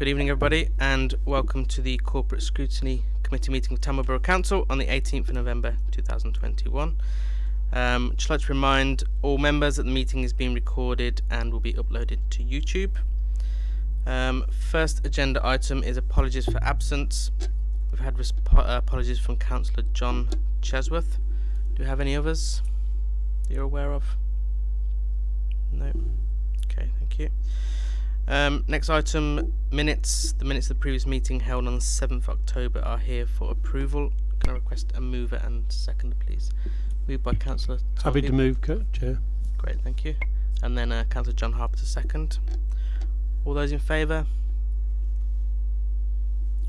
Good evening, everybody, and welcome to the Corporate Scrutiny Committee meeting of Tamworth Borough Council on the 18th of November 2021. Um, just like to remind all members that the meeting is being recorded and will be uploaded to YouTube. Um, first agenda item is apologies for absence. We've had uh, apologies from Councillor John Chesworth. Do you have any others that you're aware of? No. Okay, thank you. Um, next item, minutes. The minutes of the previous meeting held on the 7th October are here for approval. Can I request a mover and seconder, please? Moved by Councillor Happy to move, Chair. Great, thank you. And then uh, Councillor John Harper to second. All those in favour?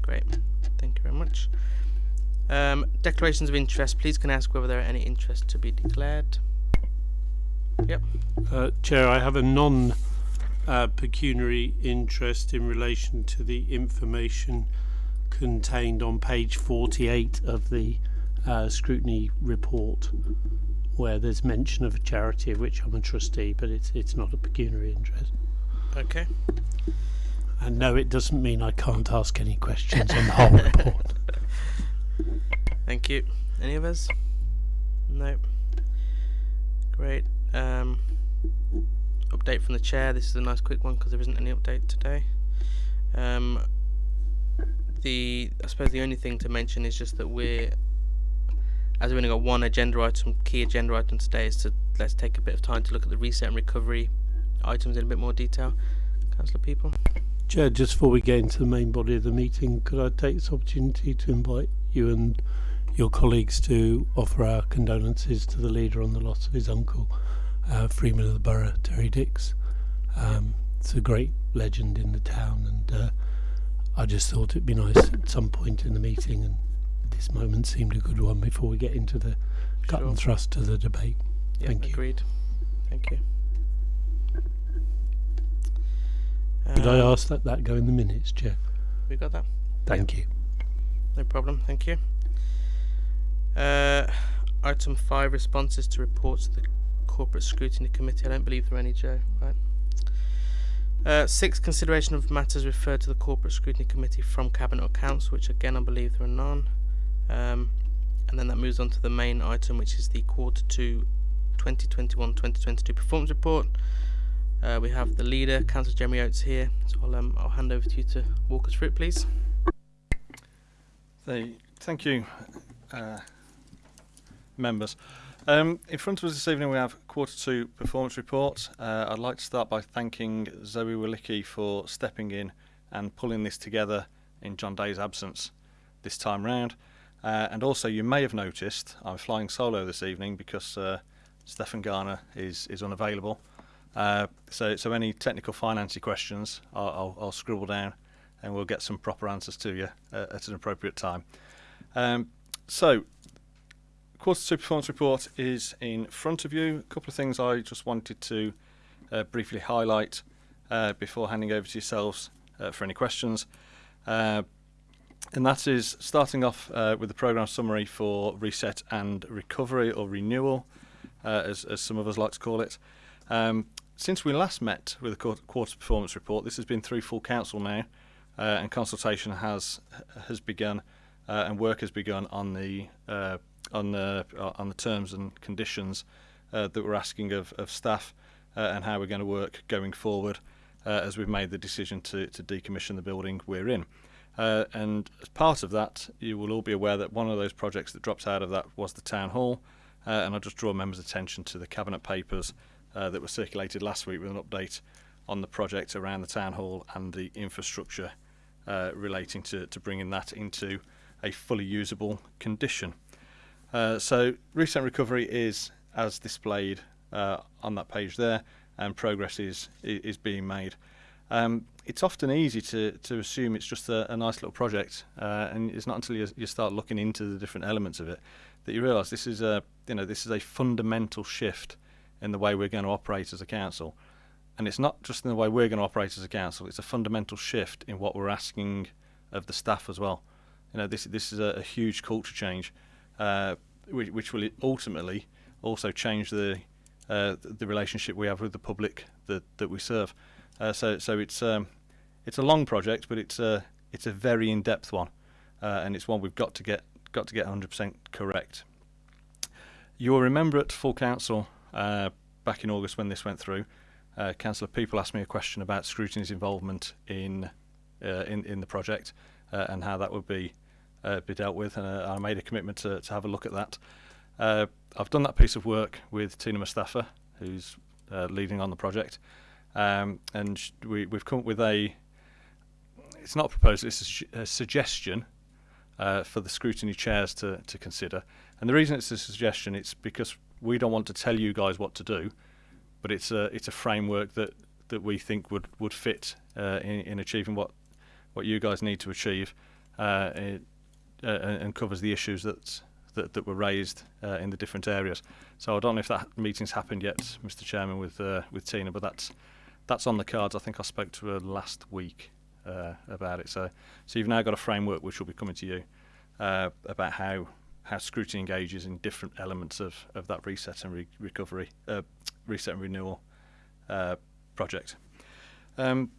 Great, thank you very much. Um, declarations of interest. Please can I ask whether there are any interests to be declared? Yep. Uh, Chair, I have a non uh, pecuniary interest in relation to the information contained on page 48 of the uh, scrutiny report, where there's mention of a charity of which I'm a trustee, but it's it's not a pecuniary interest. Okay. And no, it doesn't mean I can't ask any questions on the whole report. Thank you. Any of us? No. Great. Um, update from the chair. This is a nice quick one because there isn't any update today. Um, the I suppose the only thing to mention is just that we're as we've only got one agenda item, key agenda item today is to let's take a bit of time to look at the reset and recovery items in a bit more detail. Councillor Peaple. Chair, just before we get into the main body of the meeting, could I take this opportunity to invite you and your colleagues to offer our condolences to the leader on the loss of his uncle, uh, Freeman of the Borough, Terry Dix. Um, it's a great legend in the town, and uh, I just thought it'd be nice at some point in the meeting, and this moment seemed a good one before we get into the cut Sure. and thrust of the debate. Yeah, Thank you. agreed. Thank you. Could I Um, ask that that go in the minutes, Chair? We got that. Thank you. No problem, thank you. Uh, item five, responses to reports to the Corporate Scrutiny Committee. I don't believe there are any, Joe, right? Uh, six, consideration of matters referred to the Corporate Scrutiny Committee from Cabinet or Council, which again I believe there are none. Um, and then that moves on to the main item, which is the Quarter Two 2021-2022 Performance Report. Uh, we have the leader, Councillor Jeremy Oates, here, so I'll, um, I'll hand over to you to walk us through it, please. Thank you, uh, members. Um, in front of us this evening we have quarter two performance report. Uh, I'd like to start by thanking Zoe Wolicki for stepping in and pulling this together in John Day's absence this time round. Uh, and also you may have noticed I'm flying solo this evening because uh, Stefan Garner is, is unavailable. Uh, so, so any technical financy questions I'll, I'll, I'll scribble down and we'll get some proper answers to you uh, at an appropriate time. Um, so, quarter two performance report is in front of you. A couple of things I just wanted to uh, briefly highlight uh, before handing over to yourselves uh, for any questions. Uh, and that is starting off uh, with the programme summary for reset and recovery or renewal, uh, as, as some of us like to call it. Um, since we last met with the quarter, performance report, this has been through full council now, and consultation has has begun, and work has begun on the on the uh, on the terms and conditions uh, that we're asking of, of staff, uh, and how we're going to work going forward, as we've made the decision to to decommission the building we're in. And as part of that, you will all be aware that one of those projects that dropped out of that was the town hall, and I'll just draw members' attention to the cabinet papers that were circulated last week with an update on the project around the town hall and the infrastructure uh, relating to, to bringing that into a fully usable condition. Uh, so recent recovery is as displayed uh, on that page there, and progress is is being made. Um, it's often easy to, to assume it's just a, a nice little project, uh, and it's not until you, you start looking into the different elements of it that you realise this is a you know this is a fundamental shift in the way we're going to operate as a council, and it's not just in the way we're going to operate as a council. It's a fundamental shift in what we're asking of the staff as well. You know this this is a, a huge culture change, uh, which, which will ultimately also change the uh, the relationship we have with the public that, that we serve. Uh, so so it's um, it's a long project, but it's a it's a very in-depth one, uh, and it's one we've got to get got to get 100% correct. You will remember at full council uh, back in August when this went through, Councillor Peaple asked me a question about scrutiny's involvement in in in the project and how that would be uh, be dealt with, and uh, I made a commitment to, to have a look at that. Uh, I've done that piece of work with Tina Mustafa, who's uh, leading on the project, um, and we, we've come up with a. It's not a proposal; it's a, a suggestion for the scrutiny chairs to, to consider. And the reason it's a suggestion, it's because we don't want to tell you guys what to do, but it's a it's a framework that, that we think would would fit uh, in, in achieving what what you guys need to achieve, uh, uh, and covers the issues that that, that were raised uh, in the different areas. So I don't know if that meeting's happened yet, Mr. Chairman, with uh, with Tina, but that's that's on the cards. I think I spoke to her last week uh, about it. So so you've now got a framework which will be coming to you uh, about how how scrutiny engages in different elements of, of that reset and re- recovery, uh, reset and renewal uh, project. Um,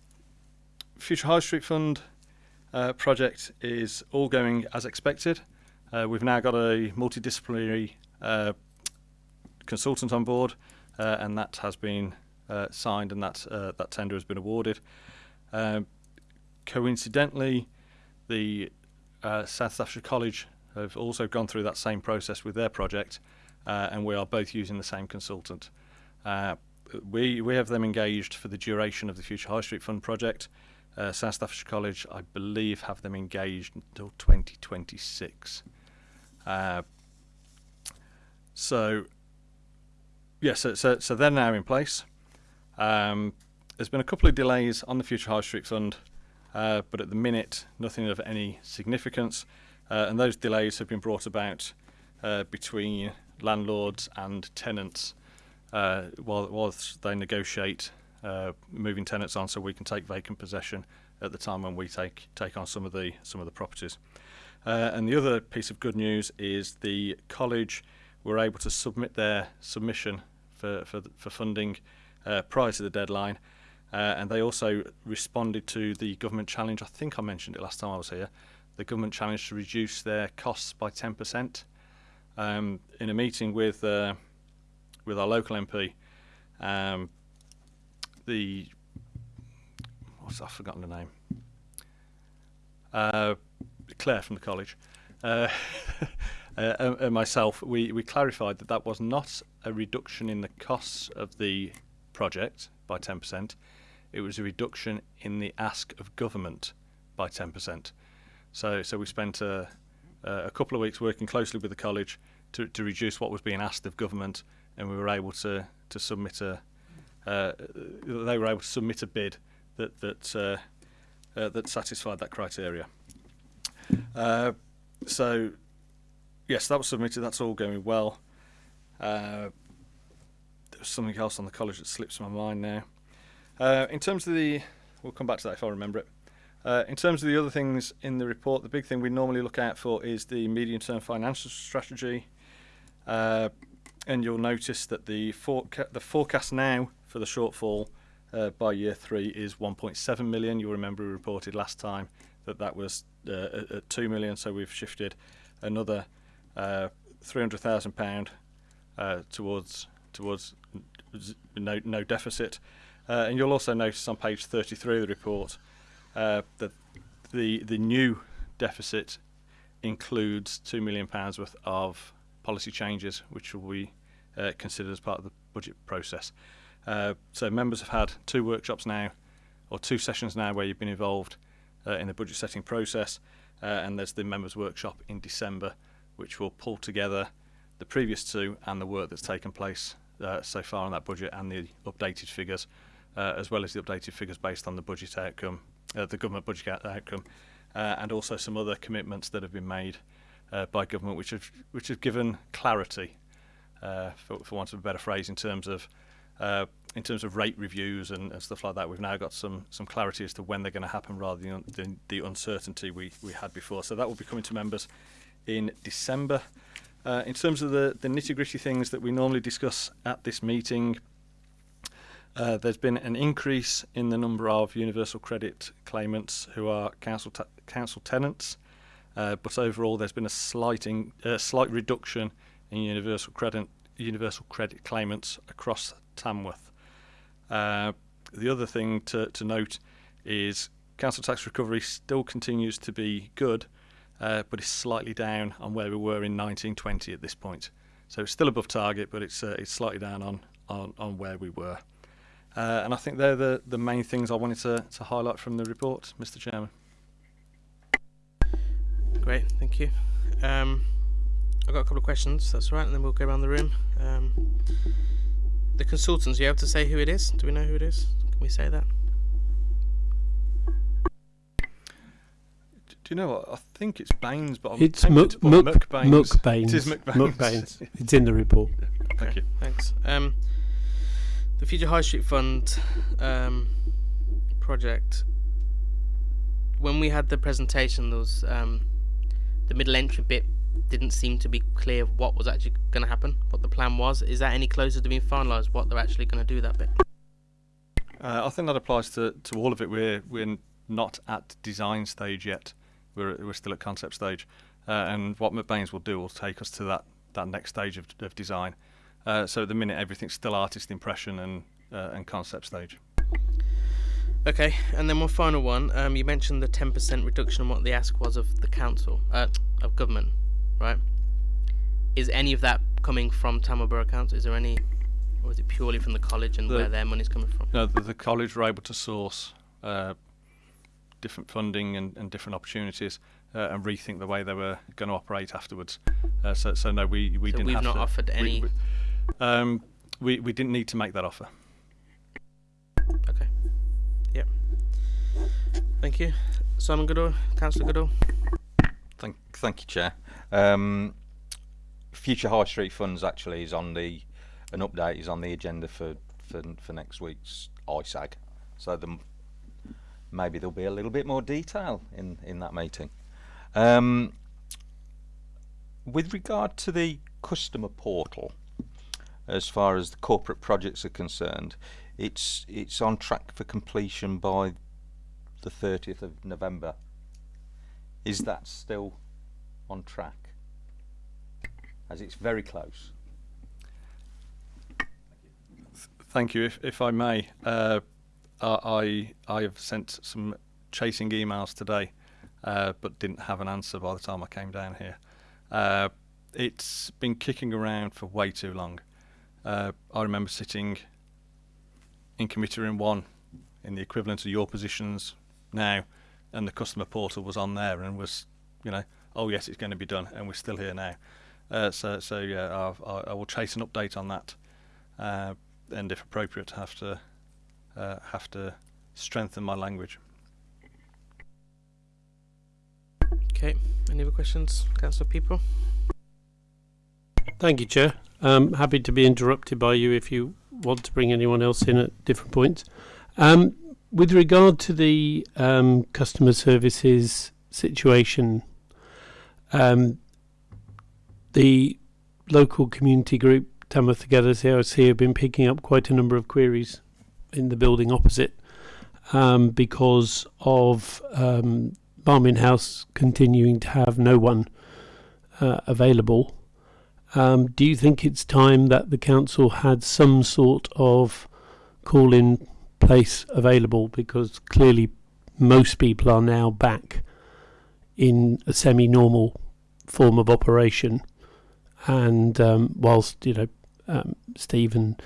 Future High Street Fund uh, project is all going as expected. Uh, we've now got a multidisciplinary uh, consultant on board, uh, and that has been uh, signed, and that uh, that tender has been awarded. Um, coincidentally, the South Staffordshire College have also gone through that same process with their project, and we are both using the same consultant. We we have them engaged for the duration of the Future High Street Fund project. Uh, South Staffordshire College, I believe, have them engaged until 2026. Uh, so, yeah, so, so, so they're now in place. Um, there's been a couple of delays on the Future High Street Fund, uh, but at the minute, nothing of any significance. Uh, and those delays have been brought about uh, between landlords and tenants uh, while, whilst they negotiate uh, moving tenants on so we can take vacant possession at the time when we take take on some of the some of the properties. Uh, and the other piece of good news is the college were able to submit their submission for for, for funding uh, prior to the deadline, uh, and they also responded to the government challenge. I think I mentioned it last time I was here. The government challenge to reduce their costs by 10%. Um, in a meeting with uh, with our local MP, um, the what's I've forgotten the name. Uh, Claire from the college, uh, uh, and, and myself, we, we clarified that that was not a reduction in the costs of the project by 10%. It was a reduction in the ask of government by 10%. So, so we spent a, a couple of weeks working closely with the college to, to reduce what was being asked of government, and we were able to, to submit a, uh, they were able to submit a bid that that uh, uh, that satisfied that criteria. Uh, so, yes, that was submitted. That's all going well. There was something else on the college that slips my mind now. In terms of the, we'll come back to that if I remember it. Uh, in terms of the other things in the report, the big thing we normally look out for is the medium-term financial strategy. Uh, and you'll notice that the, foreca- the forecast now for the shortfall uh, by year three is 1.7 million. You'll remember we reported last time that that was uh, at, at 2 million, so we've shifted another uh, 300,000 pound uh, towards towards no no deficit. Uh, and you'll also notice on page 33 of the report uh, that the the new deficit includes 2 million pounds worth of policy changes, which will be considered as part of the budget process. Uh, so members have had two workshops now, or two sessions now, where you've been involved uh, in the budget setting process, uh, and there's the members' workshop in December, which will pull together the previous two and the work that's taken place uh, so far on that budget and the updated figures, uh, as well as the updated figures based on the budget outcome, uh, the government budget outcome, and also some other commitments that have been made by government, which have which have given clarity, for, for want of a better phrase, in terms of uh, in terms of rate reviews and, and stuff like that. We've now got some some clarity as to when they're going to happen, rather than the, the uncertainty we we had before. So that will be coming to members in December. Uh, in terms of the, the nitty gritty things that we normally discuss at this meeting, Uh, there's been an increase in the number of universal credit claimants who are council council tenants, uh, but overall there's been a slight in, uh, slight reduction in universal credit universal credit claimants across Tamworth. Uh, the other thing to, to note is council tax recovery still continues to be good, uh, but it's slightly down on where we were in 1920 at this point. So it's still above target, but it's uh, it's slightly down on, on, on where we were. Uh, and I think they're the, the main things I wanted to, to highlight from the report, Mr. Chairman. Great, thank you. Um, I've got a couple of questions, that's all right, and then we'll go around the room. Um, the consultants, are you able to say who it is? Do we know who it is? Can we say that? Do you know what? I think it's Baines, but I'm It's tempted Muck, to put Muck, McBains. Muckbaines. It is McBains. Muckbaines. It's in the report. Thank you. Thanks. Um, the Future High Street Fund um, project. When we had the presentation, there was um, the middle entry bit didn't seem to be clear what was actually going to happen, what the plan was. Is that any closer to being finalised? What they're actually going to do that bit? Uh, I think that applies to, to all of it. We're we're not at design stage yet. We're we're still at concept stage, uh, and what McBains will do will take us to that, that next stage of, of design. Uh, so at the minute, everything's still artist impression and uh, and concept stage. Okay, and then one final one. Um, you mentioned the ten percent reduction in what the ask was of the council, uh, of government, right? Is any of that coming from Tamworth Borough Council? Is there any, or is it purely from the college and The- where their money's coming from? No, the, the college were able to source uh, different funding and, and different opportunities uh, and rethink the way they were going to operate afterwards. Uh, so, so no, we we So didn't we've have not to, offered we- any- We, um, we we didn't need to make that offer. Okay. Yep. Thank you, Simon Goodall, Councillor Goodall. Thank, thank you, Chair. Um, Future High Street Funds actually is on the an update is on the agenda for for, for next week's ISAG. So the, maybe there'll be a little bit more detail in in that meeting. Um, with regard to the customer portal, as far as the corporate projects are concerned, it's it's on track for completion by the 30th of November. Is that still on track? As it's very close. Thank you. If, if I may, uh, I I have sent some chasing emails today, uh, but didn't have an answer by the time I came down here. Uh, it's been kicking around for way too long. Uh, I remember sitting in committee room one, in the equivalent of your positions now, and the customer portal was on there and was, you know, oh yes, it's going to be done, and we're still here now. Uh, so so yeah, I've, I, I will chase an update on that. Uh, and if appropriate, have to uh, have to strengthen my language. Okay. Any other questions, Councillor Peaple? Thank you, Chair. Um, happy to be interrupted by you if you want to bring anyone else in at different points. Um, with regard to the um, customer services situation, um, the local community group Tamworth Together CRC have been picking up quite a number of queries in the building opposite um, because of um, Marmion House continuing to have no one uh, available. Um, do you think it's time that the council had some sort of call in place available? Because clearly most people are now back in a semi normal form of operation. And um, whilst, you know, um, Steve and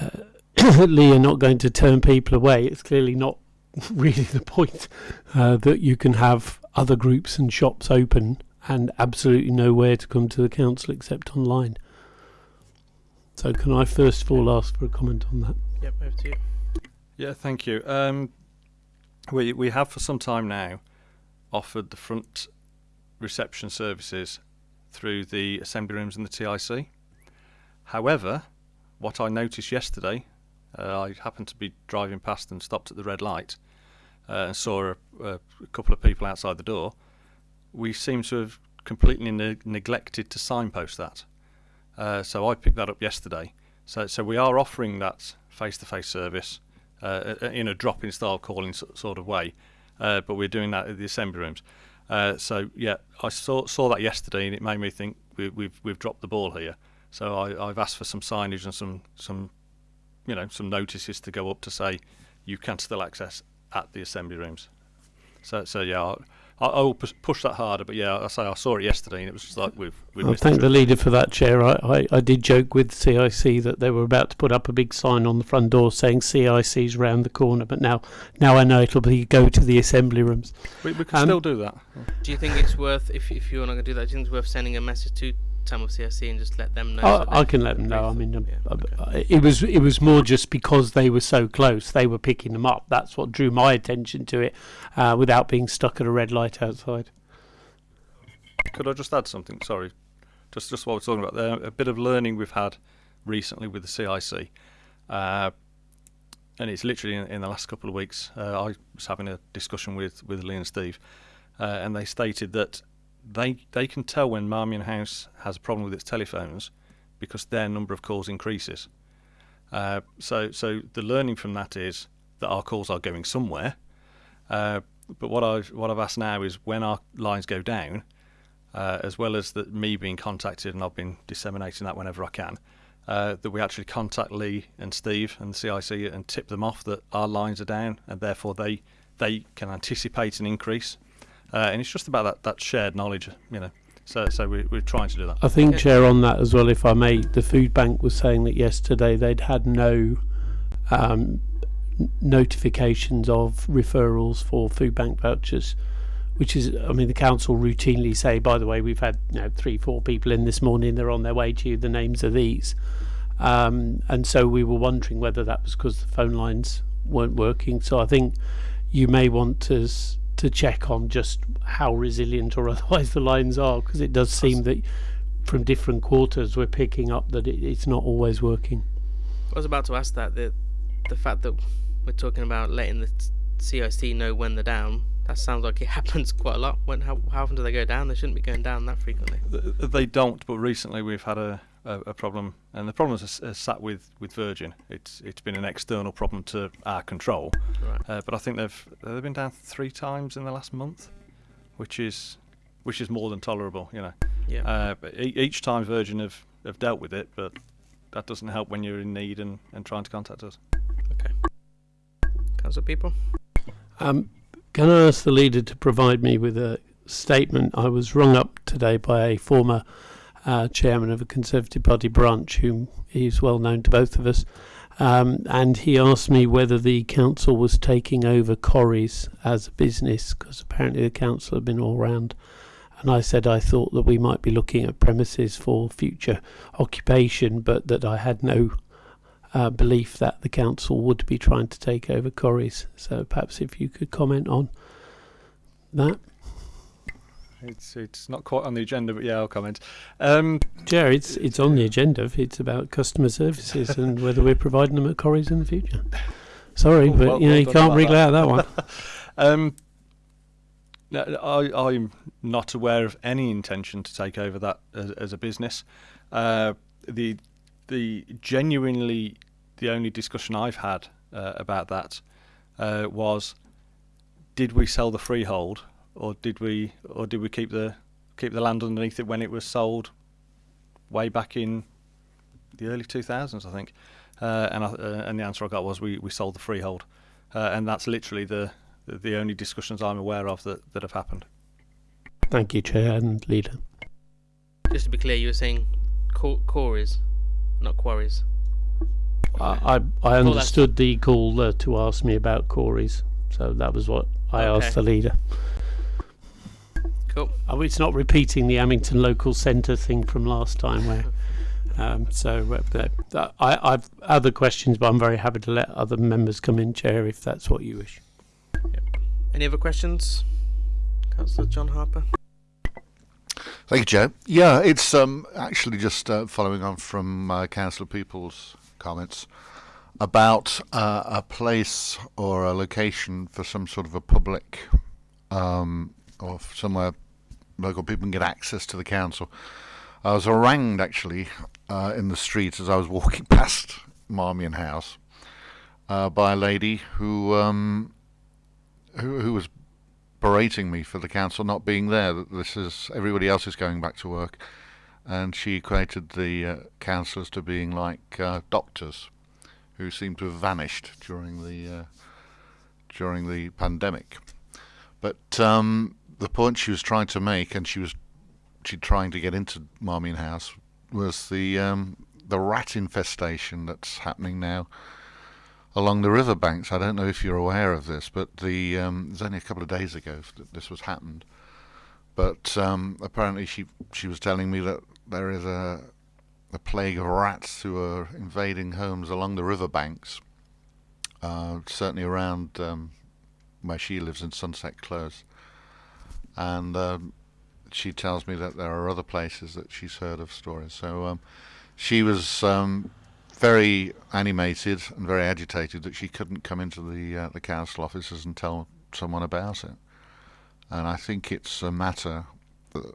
uh, Lee are not going to turn people away, it's clearly not really the point uh, that you can have other groups and shops open and absolutely nowhere to come to the council except online. So, can I first of all ask for a comment on that? Yep, over to you. Yeah, thank you. Um, we we have for some time now offered the front reception services through the assembly rooms in the TIC. However, what I noticed yesterday, uh, I happened to be driving past and stopped at the red light uh, and saw a, a couple of people outside the door. We seem to have completely ne- neglected to signpost that. Uh, so I picked that up yesterday. So, so we are offering that face-to-face service uh, in a drop-in style calling sort of way, uh, but we're doing that at the assembly rooms. Uh, so yeah, I saw saw that yesterday, and it made me think we, we've we've dropped the ball here. So I, I've asked for some signage and some some you know some notices to go up to say you can still access at the assembly rooms. So so yeah, I, I I will push, push that harder. But yeah, I say I saw it yesterday, and it was just like we've we've I thank the the leader for that, Chair. I, I, I did joke with CIC that they were about to put up a big sign on the front door saying CIC's round the corner, but now now I know it'll be go to the assembly rooms. We, we can Um, still do that. Do you think it's worth if if you're not going to do that? Do you think it's worth sending a message to Tamworth CSC and just let them know? I, so I can let them know. I mean, um, yeah, uh, okay. uh, it was it was more just because they were so close. They were picking them up. That's what drew my attention to it, uh, without being stuck at a red light outside. Could I just add something? Sorry, just just what we're talking about there. A bit of learning we've had recently with the CIC, uh, and it's literally in, in the last couple of weeks. Uh, I was having a discussion with with Lee and Steve, uh, and they stated that they they can tell when Marmion House has a problem with its telephones because their number of calls increases. Uh, so so the learning from that is that our calls are going somewhere. Uh, but what I've what I've asked now is when our lines go down, uh, as well as that me being contacted and I've been disseminating that whenever I can, uh, that we actually contact Lee and Steve and the CIC and tip them off that our lines are down and therefore they they can anticipate an increase. Uh, and it's just about that, that shared knowledge, you know. So so we, we're trying to do that. I think, Okay. Chair, on that as well, if I may, the food bank was saying that yesterday they'd had no um, notifications of referrals for food bank vouchers, which is, I mean, the council routinely say, by the way, we've had you know three, four people in this morning. They're on their way to you. The names are these, um, and so we were wondering whether that was because the phone lines weren't working. So I think you may want to. S- To check on just how resilient or otherwise the lines are, because it does seem that from different quarters we're picking up that it, it's not always working. I was about to ask that the the fact that we're talking about letting the CIC know when they're down. That sounds like it happens quite a lot. When how how often do they go down? They shouldn't be going down that frequently. They don't, but recently we've had a, a, a problem, and the problem has, has sat with, with Virgin. It's it's been an external problem to our control, Right. uh, but I think they've they've been down three times in the last month, which is which is more than tolerable, you know. Yeah. Uh, but e- each time Virgin have, have dealt with it, but that doesn't help when you're in need and, and trying to contact us. okay. Council people. Um, can I ask the leader to provide me with a statement? I was rung up today by a former uh, chairman of a Conservative Party branch, whom is well known to both of us, um, and he asked me whether the council was taking over Corries as a business, because apparently the council had been all round. And I said I thought that we might be looking at premises for future occupation, but that I had no uh, belief that the council would be trying to take over Corries. So perhaps if you could comment on that. It's it's not quite on the agenda, but yeah, I'll comment. Um, Chair, it's it's on the agenda. It's about customer services and whether we're providing them at Corries in the future. Sorry, Oh, but well- you know well you can't wriggle out of that one. Um, no, I, I'm not aware of any intention to take over that as, as a business. Uh, the the genuinely the only discussion I've had uh, about that uh, was did we sell the freehold or did we or did we keep the keep the land underneath it when it was sold way back in the early 2000s I think uh, and I, uh, and the answer I got was we, we sold the freehold uh, and that's literally the the- the only discussions I'm aware of that, that have happened. Thank you, Chair and Leader. Just to be clear, you were saying qu- quarries, not quarries. I I, I that's- understood the call uh, to ask me about Corries, so that was what I Okay. asked the leader. Cool. Oh, it's not repeating the Amington local centre thing from last time, where. Um, so uh, that- that- I, I've other questions, but I'm very happy to let other members come in, Chair, if that's what you wish. Any other questions? Councillor John Harper. Thank you, Joe. Yeah, it's um, actually just uh, following on from uh, Councillor Peaple's comments about uh, a place or a location for some sort of a public um, or somewhere local people can get access to the council. I was harangued actually uh, in the street as I was walking past Marmion House uh, by a lady who um, who, who was berating me for the council not being there. That this is everybody else is going back to work, and she equated the uh, councillors to being like uh, doctors, who seem to have vanished during the uh, during the pandemic. But um, the point she was trying to make, and she was she trying to get into Marmion House, was the um, the rat infestation that's happening now along the riverbanks. I don't know if you're aware of this, but the um, it was only a couple of days ago that this was happened. But um, apparently, she she was telling me that there is a a plague of rats who are invading homes along the riverbanks. Uh, certainly around um, where she lives in Sunset Close, and um, she tells me that there are other places that she's heard of stories. So um, she was um, very animated and very agitated that she couldn't come into the uh, the council offices and tell someone about it. And I think it's a matter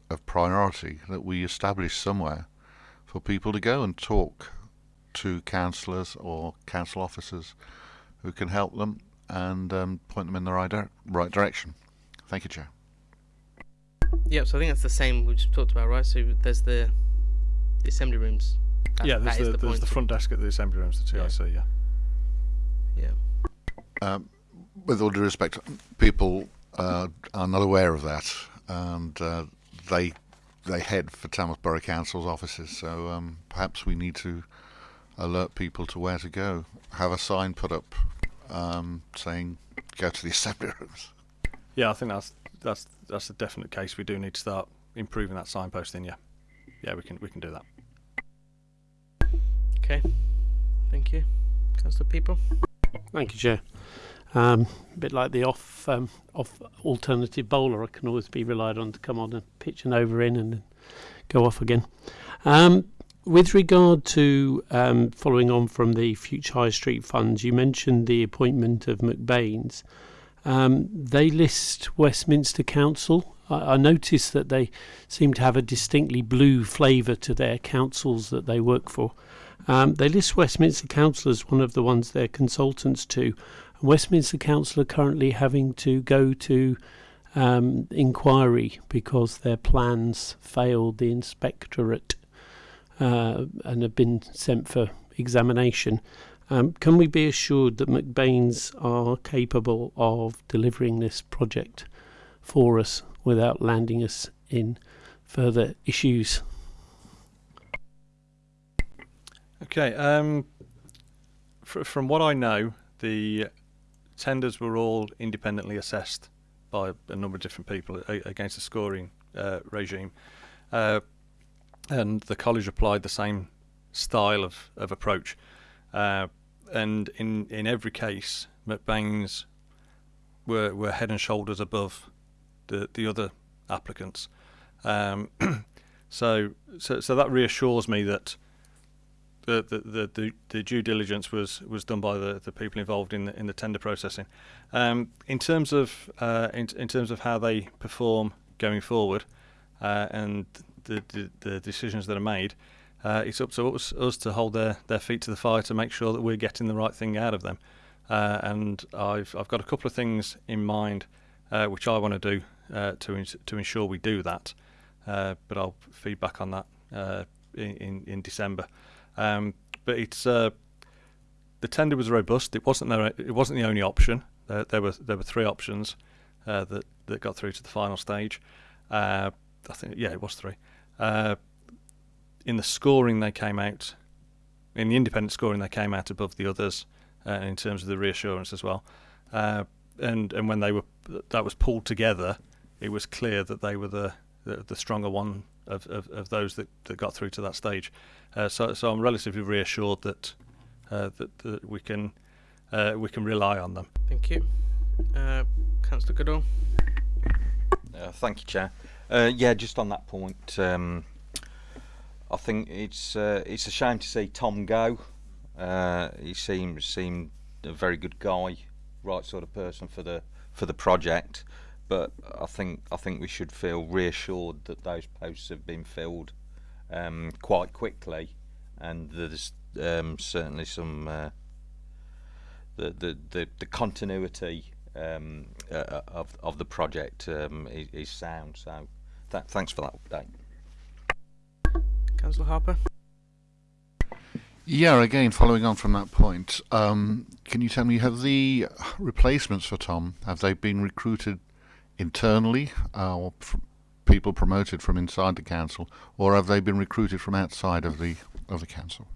of priority that we establish somewhere for people to go and talk to councillors or council officers who can help them and um, point them in the right, right direction. Thank you, Chair. Yep. So I think that's the same we just talked about, right? So there's the the assembly rooms. That- yeah, there's that is the, there's the front desk at the assembly rooms, the Yeah. TIC. Yeah. Yeah. Um, with all due respect, people uh, are not aware of that, and uh, they they head for Tamworth Borough Council's offices. So um, perhaps we need to alert people to where to go. Have a sign put up um, saying "Go to the assembly rooms." Yeah, I think that's that's that's a definite case. We do need to start improving that signposting. Yeah, yeah, we can we can do that. Okay. Thank you, Councillor Peaple. Thank you, Chair. Um, a bit like the off um, off alternative bowler, I can always be relied on to come on and pitch an over in and then go off again. Um, with regard to um, following on from the Future High Street funds, you mentioned the appointment of McBain's. Um, they list Westminster Council. I, I noticed that they seem to have a distinctly blue flavour to their councils that they work for. Um, they list Westminster Council as one of the ones they're consultants to. Westminster Council are currently having to go to um, inquiry because their plans failed the inspectorate uh, and have been sent for examination. Um, can we be assured that McBain's are capable of delivering this project for us without landing us in further issues? Okay. Um, fr- from what I know, the tenders were all independently assessed by a number of different people against a scoring uh, regime, uh, and the college applied the same style of, of approach. Uh, and in, in every case, McBain's were, were head and shoulders above the, the other applicants. Um, so, so so that reassures me that the the, the, the, due diligence was, was done by the, the people involved in the in the tender processing. Um, in terms of uh, in, in terms of how they perform going forward, uh, and the, the the decisions that are made, uh, it's up to us, us to hold their, their feet to the fire to make sure that we're getting the right thing out of them. Uh, and I've I've got a couple of things in mind uh, which I want to do uh, to ins- to ensure we do that. Uh, but I'll feedback on that uh, in, in December. Um, but it's the tender was robust. It wasn't there. It wasn't the only option. There, were there were three options that that got through to the final stage. I think yeah, it was three. In the scoring, they came out. In the independent scoring, they came out above the others uh, in terms of the reassurance as well. Uh, and and when they were that was pulled together, it was clear that they were the the, the stronger one of, of, of those that, that got through to that stage. Uh, so so I'm relatively reassured that uh, that, that we can uh, we can rely on them. Thank you. Uh, Councillor Goodall. Uh, thank you, Chair. Uh, yeah, just on that point, um, I think it's uh, it's a shame to see Tom go. Uh, he seemed seemed a very good guy, right sort of person for the for the project. But I think I think we should feel reassured that those posts have been filled um, quite quickly, and there's um, certainly some uh, the the the, the continuity um, uh, of of the project um, is, is sound. So, th- thanks for that update. Councillor Harper. Yeah, again, following on from that point, um, can you tell me have the replacements for Tom have they been recruited internally uh, or fr- people promoted from inside the council, or have they been recruited from outside of the of the council?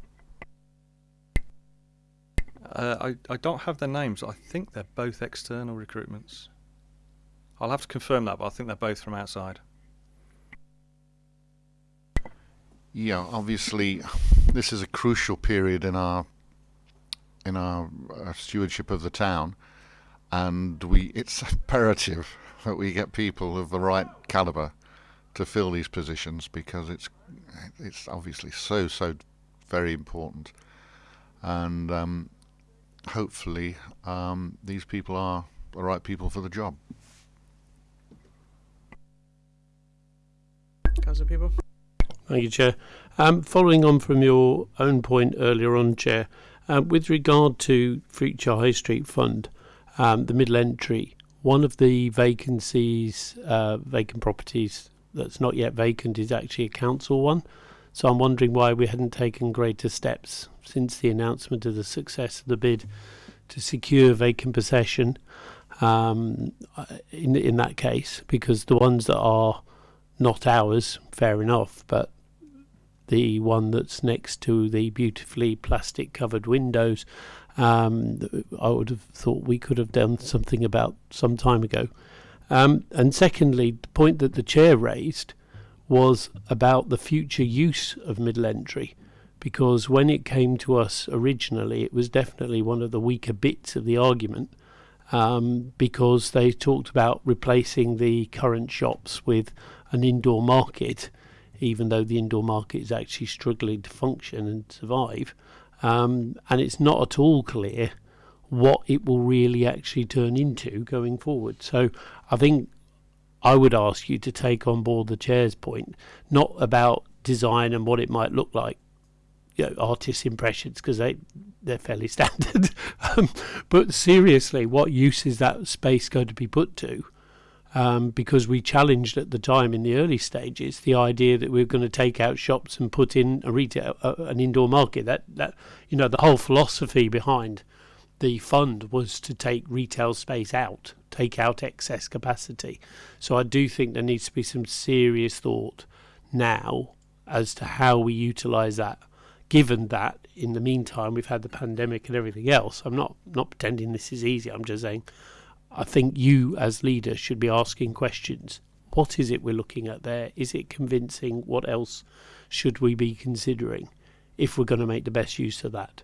Uh, I, I don't have their names. I think they're both external recruitments. I'll have to confirm that, but I think they're both from outside. Yeah, obviously, this is a crucial period in our in our uh, stewardship of the town, and we it's imperative that we get people of the right caliber to fill these positions because it's it's obviously so so very important, and um, hopefully um, these people are the right people for the job. Councillor Peaple. Thank you, Chair. Um, following on from your own point earlier on, Chair, uh, with regard to Future High Street Fund, um, the middle entry, one of the vacancies, uh, vacant properties that's not yet vacant is actually a council one. So I'm wondering why we hadn't taken greater steps since the announcement of the success of the bid to secure vacant possession um, in, in that case, because the ones that are not ours, fair enough, but the one that's next to the beautifully plastic covered windows, um, I would have thought we could have done something about some time ago. Um, and secondly, the point that the chair raised was about the future use of middle entry. Because when it came to us originally, it was definitely one of the weaker bits of the argument um, because they talked about replacing the current shops with an indoor market, even though the indoor market is actually struggling to function and survive. Um, and it's not at all clear what it will really actually turn into going forward. So I think I would ask you to take on board the chair's point, not about design and what it might look like. You know, artists' impressions because they they're fairly standard. um, but seriously, what use is that space going to be put to? Um, because we challenged at the time in the early stages the idea that we are going to take out shops and put in a retail, uh, an indoor market. That that you know the whole philosophy behind the fund was to take retail space out, take out excess capacity. So I do think there needs to be some serious thought now as to how we utilise that. Given that in the meantime we've had the pandemic and everything else, I'm not not pretending this is easy. I'm just saying I think you as leader should be asking questions. What is it we're looking at there? Is it convincing? What else should we be considering if we're going to make the best use of that?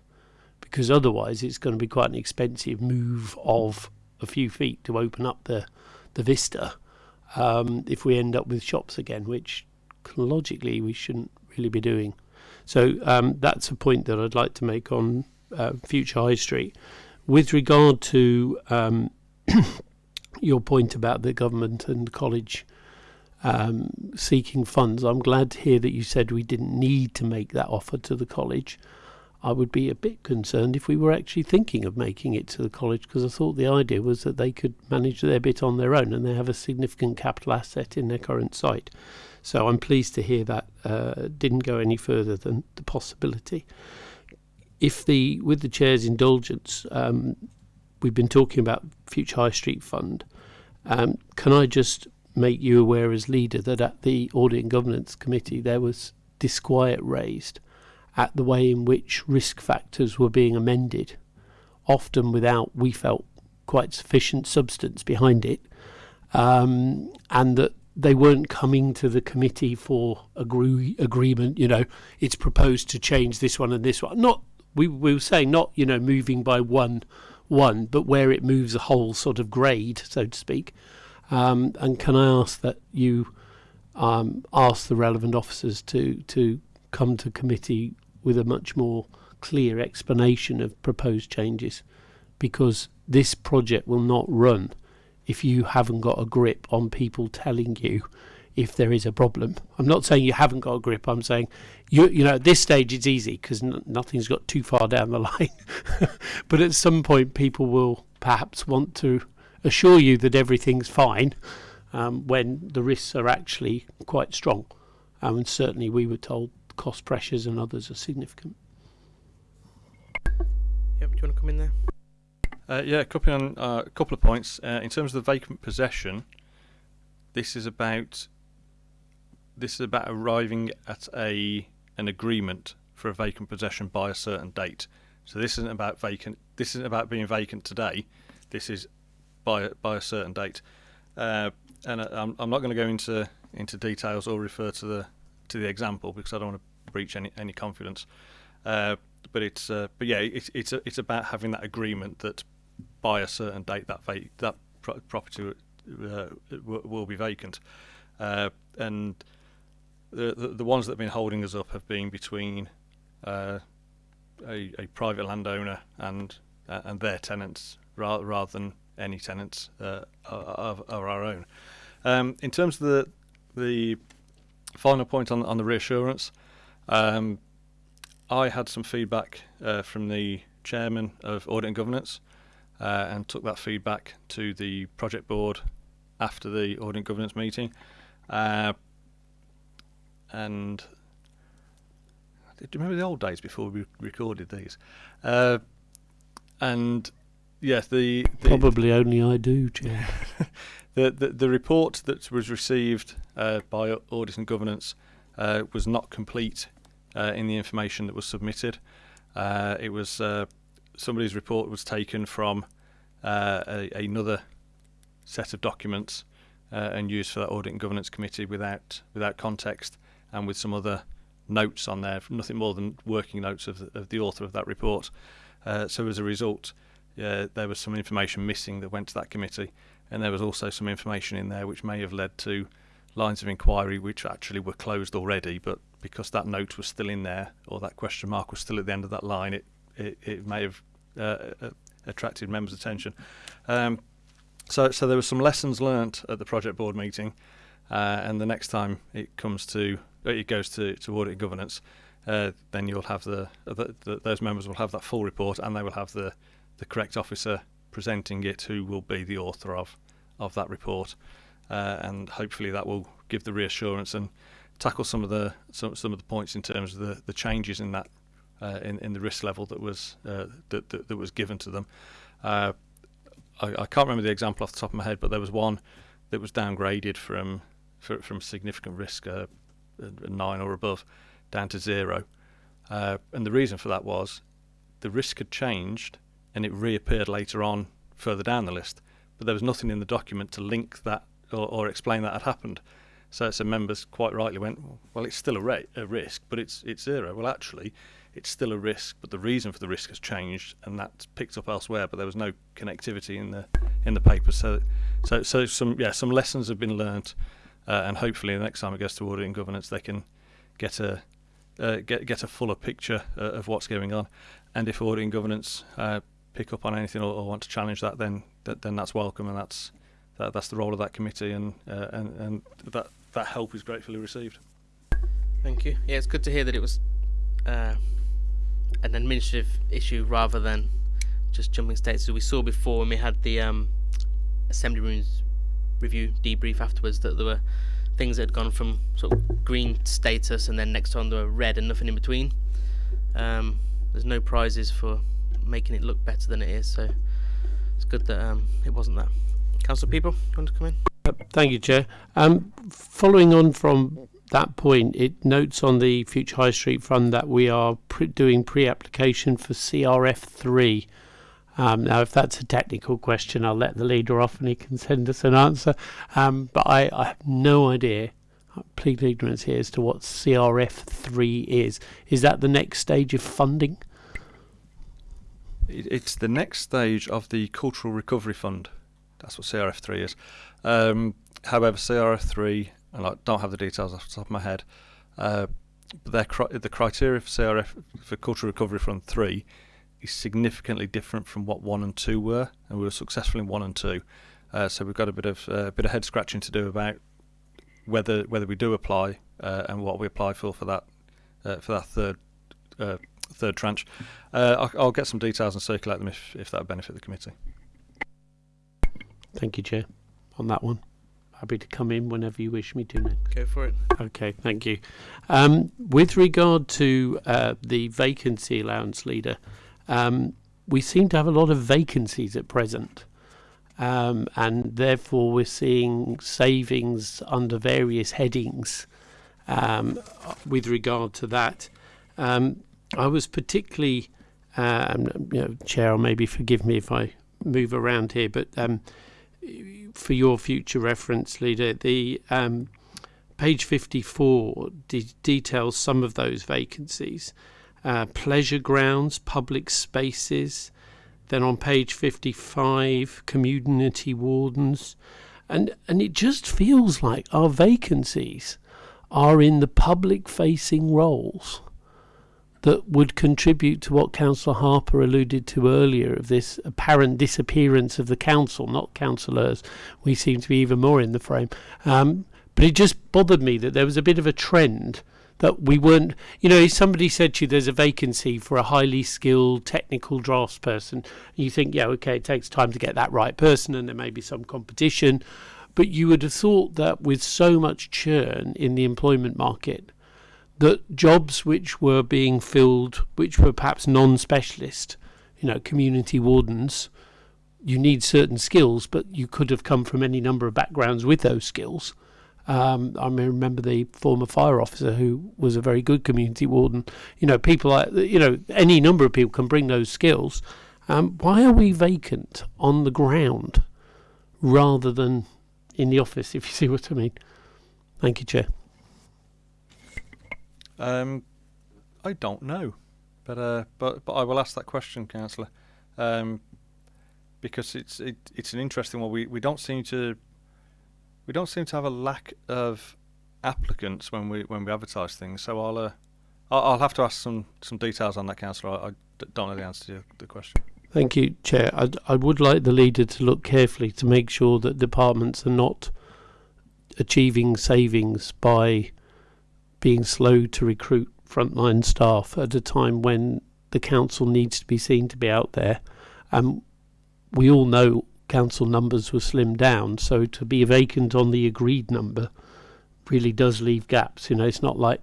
Because otherwise, it's going to be quite an expensive move of a few feet to open up the the vista. Um, if we end up with shops again, which logically we shouldn't really be doing. So um, that's a point that I'd like to make on uh, future High Street. With regard to um, your point about the government and college um, seeking funds, I'm glad to hear that you said we didn't need to make that offer to the college. I would be a bit concerned if we were actually thinking of making it to the college because I thought the idea was that they could manage their bit on their own and they have a significant capital asset in their current site. So I'm pleased to hear that uh, didn't go any further than the possibility. If the with the chair's indulgence, um, we've been talking about Future High Street Fund. Um, can I just make you aware as leader that at the Audit and Governance Committee there was disquiet raised at the way in which risk factors were being amended, often without, we felt, quite sufficient substance behind it, um, and that they weren't coming to the committee for agree, agreement. You know, it's proposed to change this one and this one. Not we, we were saying not you know moving by one one, but where it moves a whole sort of grade, so to speak. Um, and can I ask that you um, ask the relevant officers to to come to committee with a much more clear explanation of proposed changes, because this project will not run if you haven't got a grip on people telling you if there is a problem. I'm not saying you haven't got a grip. I'm saying you you know at this stage it's easy because n- nothing's got too far down the line. but at some point, people will perhaps want to assure you that everything's fine um, when the risks are actually quite strong. Um, and certainly, we were told cost pressures and others are significant. Yep, do you want to come in there? Uh, yeah, a couple, on, uh, a couple of points. Uh, in terms of the vacant possession, this is about this is about arriving at a an agreement for a vacant possession by a certain date. So this isn't about vacant. This isn't about being vacant today. This is by by a certain date. Uh, and I- I'm, I'm not going to go into into details or refer to the to the example because I don't want to breach any any confidence. Uh, but it's uh, but yeah, it's it's a, it's about having that agreement that by a certain date that that pro- property uh, will, will be vacant, uh, and the, the ones that have been holding us up have been between uh, a, a private landowner and uh, and their tenants rather rather than any tenants uh, of, of our own. Um, in terms of the the final point on on the reassurance, um, I had some feedback uh, from the chairman of audit and governance, uh, and took that feedback to the project board after the audit and governance meeting, uh, and do you remember the old days before we recorded these? Uh, and yes, the, the Probably only I do, Chair. the, the the report that was received uh, by audit and governance uh, was not complete uh, in the information that was submitted. Uh, it was uh, somebody's report was taken from uh, a, another set of documents uh, and used for that audit and governance committee without without context and with some other notes on there, nothing more than working notes of the, of the author of that report. Uh, so as a result, uh, there was some information missing that went to that committee, and there was also some information in there which may have led to lines of inquiry which actually were closed already, but because that note was still in there or that question mark was still at the end of that line, it it, it may have uh, uh, attracted members' attention. Um, so, so there were some lessons learnt at the project board meeting, uh, and the next time it comes to it goes to, to audit governance, uh, then you'll have the, the, the those members will have that full report, and they will have the the correct officer presenting it, who will be the author of of that report, uh, and hopefully that will give the reassurance and tackle some of the some, some of the points in terms of the, the changes in that uh, in, in the risk level that was uh, that, that, that was given to them. Uh, I, I can't remember the example off the top of my head, but there was one that was downgraded from for, from significant risk, uh, nine or above, down to zero. Uh, and the reason for that was the risk had changed and it reappeared later on further down the list, but there was nothing in the document to link that or, or explain that had happened. So some members quite rightly went, well, it's still a, a risk, but it's it's zero. Well, actually, it's still a risk, but the reason for the risk has changed, and that's picked up elsewhere. But there was no connectivity in the in the paper. So, so so some yeah some lessons have been learnt, uh, and hopefully the next time it goes to audit and governance, they can get a uh, get get a fuller picture uh, of what's going on. And if audit and governance uh, pick up on anything or, or want to challenge that, then then that's welcome, and that's that, that's the role of that committee, and uh, and and that that help is gratefully received. Thank you. Yeah, it's good to hear that it was uh, an administrative issue rather than just jumping states. As we saw before when we had the um, assembly rooms review debrief afterwards, that there were things that had gone from sort of green status and then next on they were red and nothing in between. Um, there's no prizes for making it look better than it is, so it's good that um, it wasn't that. Council Peaple, you want to come in? Thank you, Chair. Um, following on from that point, it notes on the Future High Street Fund that we are pre- doing pre-application for CRF3. Um, now, if that's a technical question, I'll let the leader off and he can send us an answer. Um, but I, I have no idea, I plead ignorance here, as to what CRF3 is. Is that the next stage of funding? It's the next stage of the Cultural Recovery Fund. That's what CRF3 is. Um, however, CRF3, and I don't have the details off the top of my head, uh, but cri- the criteria for CRF for Cultural Recovery Fund 3 is significantly different from what 1 and 2 were, and we were successful in 1 and 2. Uh, so we've got a bit of uh, a bit of head scratching to do about whether whether we do apply uh, and what we apply for for that uh, for that third uh, third tranche. Uh, I'll, I'll get some details and circulate them if if that would benefit the committee. Thank you, Chair, on that one. Happy to come in whenever you wish me to, Nick. Go for it. Okay, thank you. Um, with regard to uh, the vacancy allowance leader, um, we seem to have a lot of vacancies at present. Um, and therefore, we're seeing savings under various headings um, with regard to that. Um, I was particularly, um, you know, Chair, maybe forgive me if I move around here, but um, for your future reference, leader, the um, page 54 de- details some of those vacancies. Uh, pleasure grounds, public spaces. Then on page 55, community wardens. And, and it just feels like our vacancies are in the public facing roles that would contribute to what Councillor Harper alluded to earlier of this apparent disappearance of the council, not councillors. We seem to be even more in the frame. Um, but it just bothered me that there was a bit of a trend that we weren't, you know, if somebody said to you there's a vacancy for a highly skilled technical drafts person, you think, yeah, okay, it takes time to get that right person and there may be some competition. But you would have thought that with so much churn in the employment market, that jobs which were being filled, which were perhaps non-specialist, you know, community wardens, you need certain skills, but you could have come from any number of backgrounds with those skills. Um, I remember the former fire officer who was a very good community warden. You know, people like you know any number of people can bring those skills. Um, why are we vacant on the ground rather than in the office? If you see what I mean. Thank you, Chair. Um, I don't know, but uh, but but I will ask that question, councillor, um, because it's it, it's an interesting one. We we don't seem to we don't seem to have a lack of applicants when we when we advertise things. So I'll uh, I'll, have to ask some some details on that, councillor. I don't know the answer to the question. Thank you, Chair. I, I would like the leader to look carefully to make sure that departments are not achieving savings by being slow to recruit frontline staff at a time when the council needs to be seen to be out there. Um, we all know council numbers were slimmed down, so to be vacant on the agreed number really does leave gaps. You know, it's not like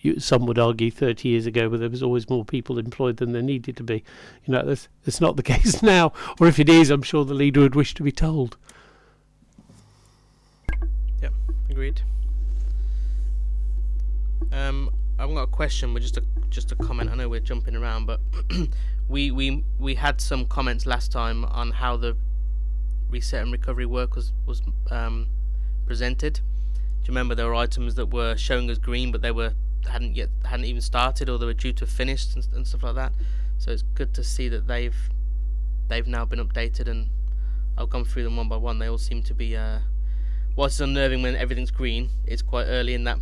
you, some would argue 30 years ago where there was always more people employed than there needed to be. You know, that's, that's not the case now. Or if it is, I'm sure the leader would wish to be told. Yep, agreed. Um, I've got a question, but just a just a comment. I know we're jumping around, but we we we had some comments last time on how the reset and recovery work was was um, presented. Do you remember there were items that were showing as green, but they were hadn't yet hadn't even started, or they were due to have finished and, and stuff like that. So it's good to see that they've they've now been updated, and I've gone through them one by one. They all seem to be. Uh, whilst it's unnerving when everything's green, it's quite early in that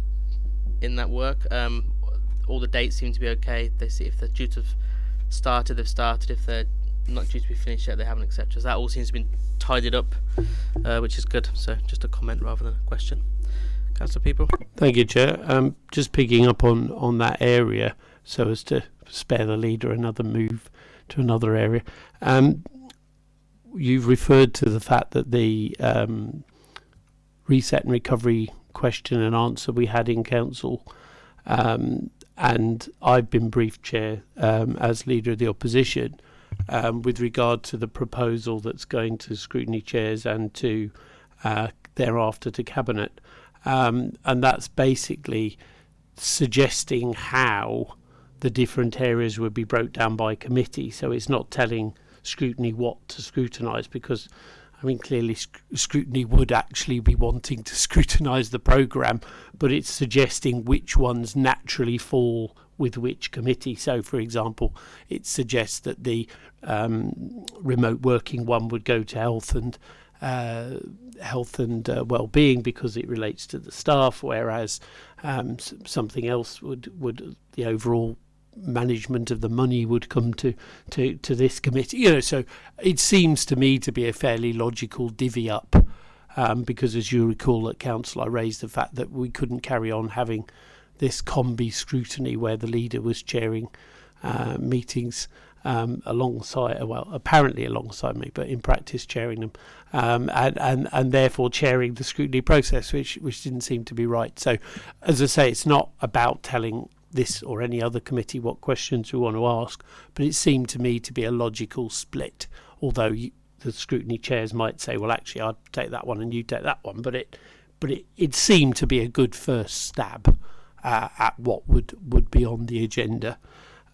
in that work. Um, all the dates seem to be okay. They see if they're due to have started, they've started. If they're not due to be finished yet, they haven't, etc. So that all seems to be tidied up, uh, which is good. So just a comment rather than a question. Council Peaple. Thank you, Chair. Um, just picking up on, on that area so as to spare the leader another move to another area. Um, you've referred to the fact that the um, reset and recovery question and answer we had in council, um, and I've been briefed, Chair, um, as leader of the opposition, um, with regard to the proposal that's going to scrutiny chairs and to uh, thereafter to cabinet, um, and that's basically suggesting how the different areas would be broke down by committee. So it's not telling scrutiny what to scrutinise because I mean, clearly sc- scrutiny would actually be wanting to scrutinise the programme, but it's suggesting which ones naturally fall with which committee. So, for example, it suggests that the um, remote working one would go to health and uh, health and uh, well-being because it relates to the staff, whereas um, something else would would the overall management of the money would come to, to, to this committee. You know, so it seems to me to be a fairly logical divvy up um, because as you recall at council I raised the fact that we couldn't carry on having this combi scrutiny where the leader was chairing uh, meetings um, alongside, well, apparently alongside me, but in practice chairing them, um, and, and and therefore chairing the scrutiny process, which which didn't seem to be right. So, as I say, it's not about telling this or any other committee what questions we want to ask, but it seemed to me to be a logical split. Although you, the scrutiny chairs might say, well, actually, I'd take that one and you take that one, but it but it, it seemed to be a good first stab uh, at what would would be on the agenda.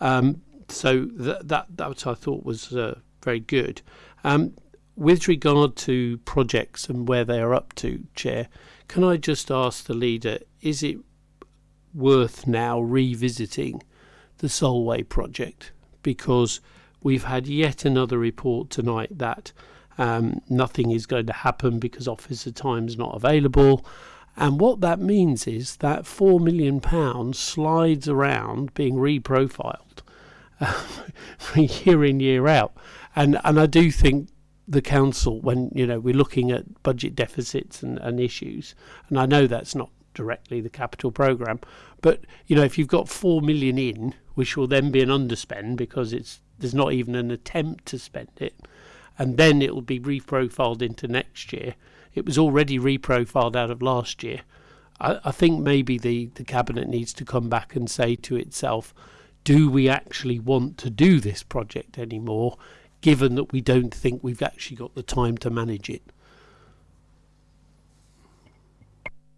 Um, so that that that I thought was uh, very good. Um, with regard to projects and where they are up to, Chair, can I just ask the leader: Is it worth now revisiting the Solway project because we've had yet another report tonight that um, nothing is going to happen because officer time's not available. And what that means is that four million pounds slides around being reprofiled um, year in year out, and and I do think the council when you know we're looking at budget deficits and, and issues, and I know that's not directly the capital program, but you know if you've got four million in, which will then be an underspend because it's there's not even an attempt to spend it, and then it will be reprofiled into next year. It was already reprofiled out of last year. I, I think maybe the, the cabinet needs to come back and say to itself, do we actually want to do this project anymore, given that we don't think we've actually got the time to manage it?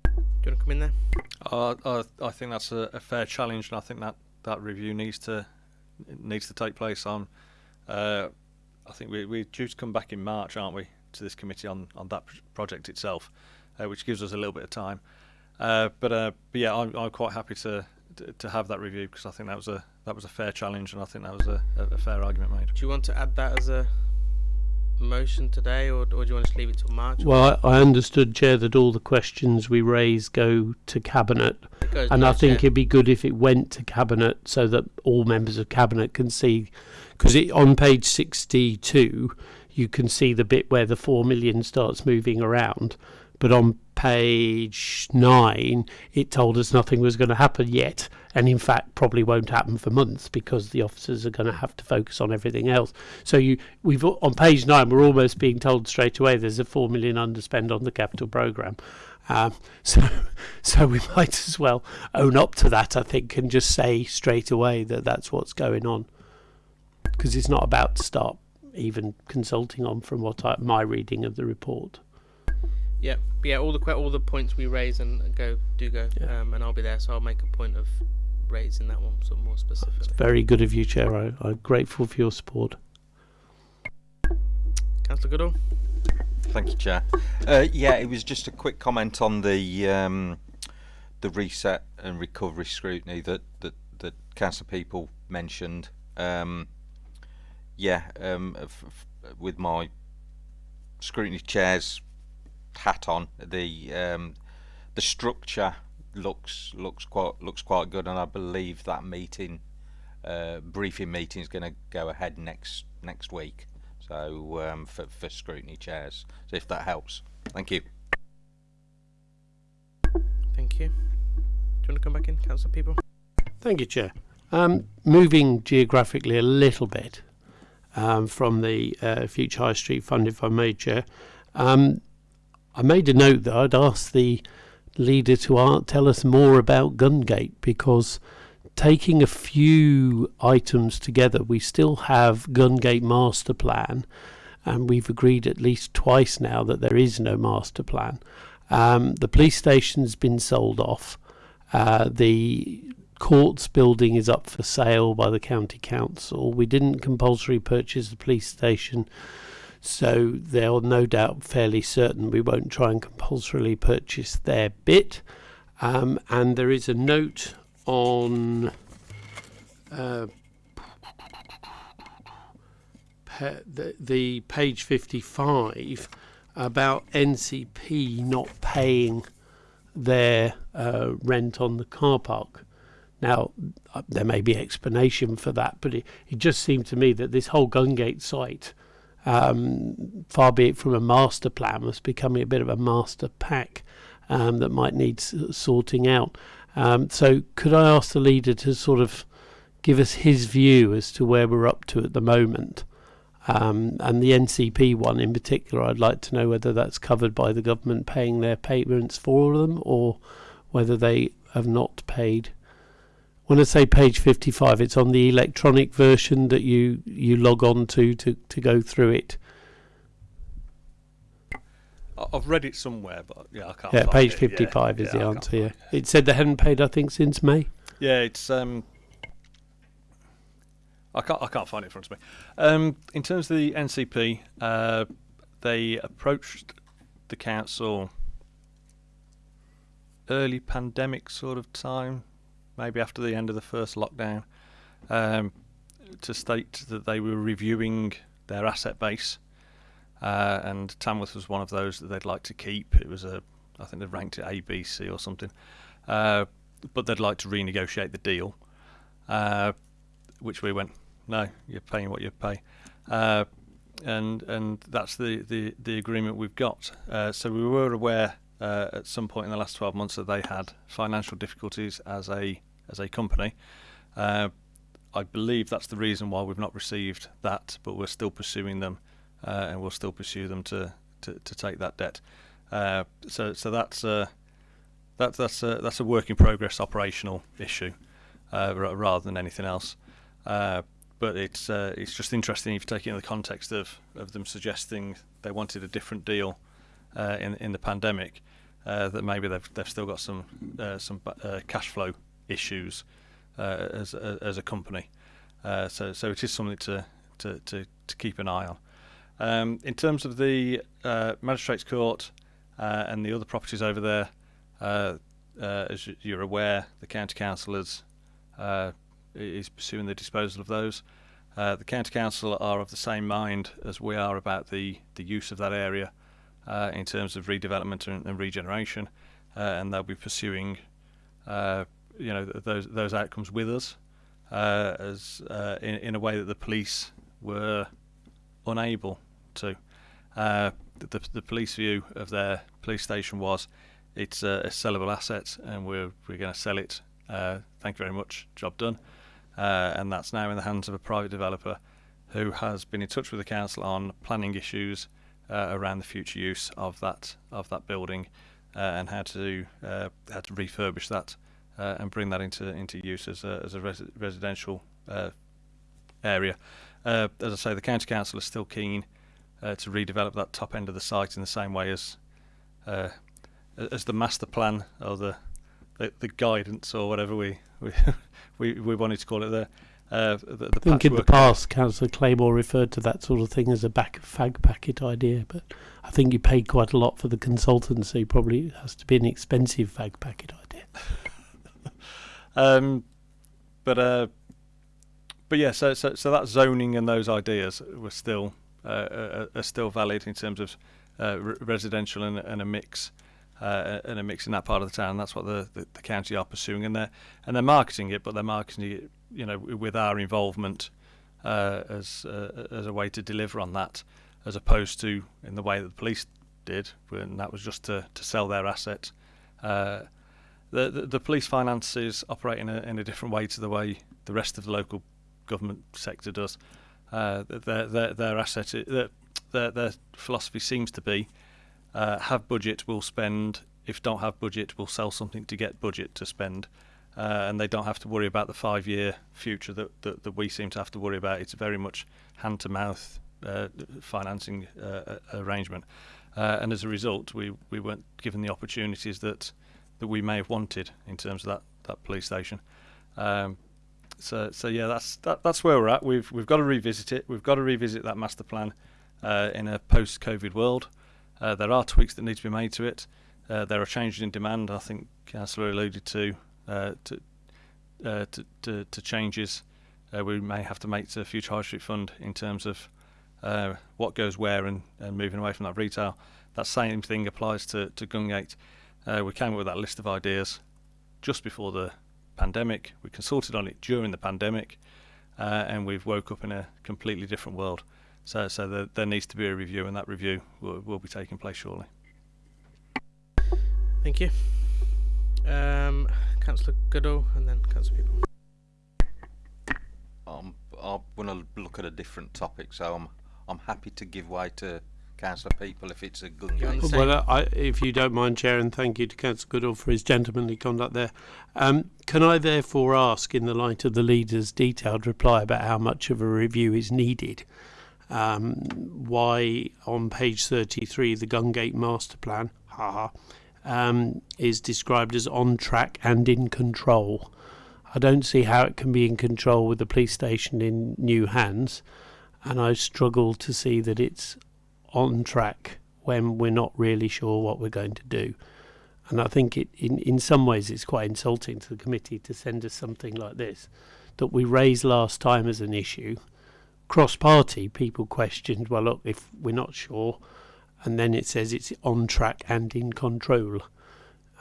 Do you want to come in there? Uh, I, I think that's a, a fair challenge, and I think that, that review needs to needs to take place on. Uh, I think we, we're due to come back in March, aren't we, to this committee on, on that project itself, uh, which gives us a little bit of time. Uh, but, uh, but yeah, I'm, I'm quite happy to, to to have that review because I think that was a that was a fair challenge, and I think that was a, a, a fair argument made. Do you want to add that as a motion today, or, or do you want to just leave it till March? Well, I, I understood, Chair, that all the questions we raise go to Cabinet, and to I think chair. it'd be good if it went to Cabinet so that all members of Cabinet can see, because it on page 62 you can see the bit where the 4 million starts moving around, but on page 9 it told us nothing was going to happen yet, and in fact probably won't happen for months because the officers are going to have to focus on everything else. So you, we've on page 9 we're almost being told straight away there's a 4 million underspend on the capital program. Um, so, so we might as well own up to that, I think, and just say straight away that that's what's going on, because it's not about to start even consulting on from what I, my reading of the report. Yeah, but yeah. All the all the points we raise and go do go, Yeah. um, and I'll be there, so I'll make a point of raising that one sort of more specifically. Very good of you, Chair. I, I'm grateful for your support. Councillor Goodall. Thank you, Chair. Uh, yeah, it was just a quick comment on the um, the reset and recovery scrutiny that that that council Peaple mentioned. Um, yeah, um, f- f- with my scrutiny chairs hat on, the um, the structure looks looks quite looks quite good, and I believe that meeting, uh, briefing meeting, is going to go ahead next next week. So um, for for scrutiny chairs, so if that helps, thank you. Thank you. Do you want to come back in, Councillor Peaple? Thank you, Chair. Um, moving geographically a little bit um, from the uh, Future High Street Fund, if I may, Chair, um, I made a note that I'd ask the leader to tell us more about Gungate because taking a few items together, we still have Gungate Master Plan, and we've agreed at least twice now that there is no master plan. Um, the police station's been sold off. Uh, the courts building is up for sale by the county council. We didn't compulsory purchase the police station, so they're no doubt fairly certain we won't try and compulsorily purchase their bit. Um, and there is a note on uh, the, the page 55 about NCP not paying their uh, rent on the car park. Now, uh, there may be explanation for that, but it, it just seemed to me that this whole Gungate site um, far be it from a master plan, was becoming a bit of a master pack um, that might need sorting out. Um, so, could I ask the leader to sort of give us his view as to where we're up to at the moment? Um, and the NCP one in particular, I'd like to know whether that's covered by the government paying their payments for them or whether they have not paid. When I say page 55, it's on the electronic version that you, you log on to, to to go through it. I've read it somewhere, but yeah, I can't. Yeah, page it. 55 yeah, is yeah, the I answer. Yeah, it. it said they hadn't paid, I think, since May. Yeah, it's um. I can't. I can't find it in front of me. Um, in terms of the NCP, uh, they approached the council early pandemic sort of time, maybe after the end of the first lockdown, um, to state that they were reviewing their asset base, uh, and Tamworth was one of those that they'd like to keep. It was a, I think they ranked it A, B, C or something, uh, but they'd like to renegotiate the deal, uh, which we went, no, you're paying what you pay. Uh, and and that's the, the, the agreement we've got. Uh, so we were aware uh, at some point in the last 12 months that they had financial difficulties as a as a company. Uh, I believe that's the reason why we've not received that, but we're still pursuing them, uh, and we'll still pursue them to to, to take that debt. Uh, so so that's uh, that, that's a, that's a work in progress operational issue, uh, rather than anything else. Uh, but it's uh, it's just interesting if you take it in the context of, of them suggesting they wanted a different deal uh, in in the pandemic, uh, that maybe they've they've still got some uh, some uh, cash flow issues uh, as a, as a company. Uh, so so it is something to to, to, to keep an eye on. Um, in terms of the uh, magistrates court uh, and the other properties over there, uh, uh, as you're aware, the county council is uh, is pursuing the disposal of those. Uh, the county council are of the same mind as we are about the, the use of that area uh, in terms of redevelopment and, and regeneration, uh, and they'll be pursuing, uh, you know, those those outcomes with us, uh, as uh, in in a way that the police were unable to. Uh, the, the police view of their police station was it's a, a sellable asset, and we're we're going to sell it. Uh, thank you very much. Job done. Uh, and that's now in the hands of a private developer who has been in touch with the council on planning issues uh, around the future use of that of that building and how to how to refurbish that uh, and bring that into into use as a as a res- residential uh, area. Uh, as I say, the county council is still keen uh, to redevelop that top end of the site in the same way as uh, as the master plan or the the, the guidance or whatever we we, we we wanted to call it there. Uh, the, the I think in the past, Councillor Claymore referred to that sort of thing as a back fag packet idea, but I think you paid quite a lot for the consultancy. Probably it has to be an expensive fag packet idea. Um, but uh, but yeah, so, so so that zoning and those ideas were still uh, are, are still valid in terms of uh, re- residential and, and a mix. Uh, and a mix in that part of the town. That's what the, the, the county are pursuing, and they're and they're marketing it, but they're marketing it, you know, with our involvement uh, as uh, as a way to deliver on that, as opposed to in the way that the police did, when that was just to, to sell their asset. The, the the police finances operate in a in a different way to the way the rest of the local government sector does. Uh, their their their asset their, their their philosophy seems to be uh, have budget, we'll spend. If don't have budget, we'll sell something to get budget to spend. Uh, and they don't have to worry about the five-year future that, that, that we seem to have to worry about. It's very much hand-to-mouth uh, financing uh, arrangement, uh, and as a result, we, we weren't given the opportunities that that we may have wanted in terms of that, that police station. Um, so so yeah, that's that, that's where we're at. We've we've got to revisit it. We've got to revisit that master plan uh, in a post-COVID world. Uh, there are tweaks that need to be made to it. Uh, there are changes in demand. I think Councillor alluded to uh, to, uh, to, to to changes uh, we may have to make to the Future High Street Fund in terms of what goes where and, and moving away from that retail. That same thing applies to to Gungate. Uh, we came up with that list of ideas just before the pandemic. We consulted on it during the pandemic, uh, and we've woke up in a completely different world. So, so there, there needs to be a review, and that review will, will be taking place shortly. Thank you. Um, Councillor Goodall and then Councillor Peaple. Um, I want to look at a different topic, so I'm I'm happy to give way to councillor Peaple if it's a good You're on the game. same- Well, I, if you don't mind, Chair, and thank you to Councillor Goodall for his gentlemanly conduct there. Um, can I therefore ask, in the light of the leader's detailed reply about how much of a review is needed, um, why on page 33 the Gungate Master Plan, haha, um, is described as on track and in control? I don't see how it can be in control with the police station in new hands, and I struggle to see that it's on track when we're not really sure what we're going to do. And I think it, in, in some ways, it's quite insulting to the committee to send us something like this that we raised last time as an issue. Cross party, people questioned, well, look, if we're not sure, and then it says it's on track and in control.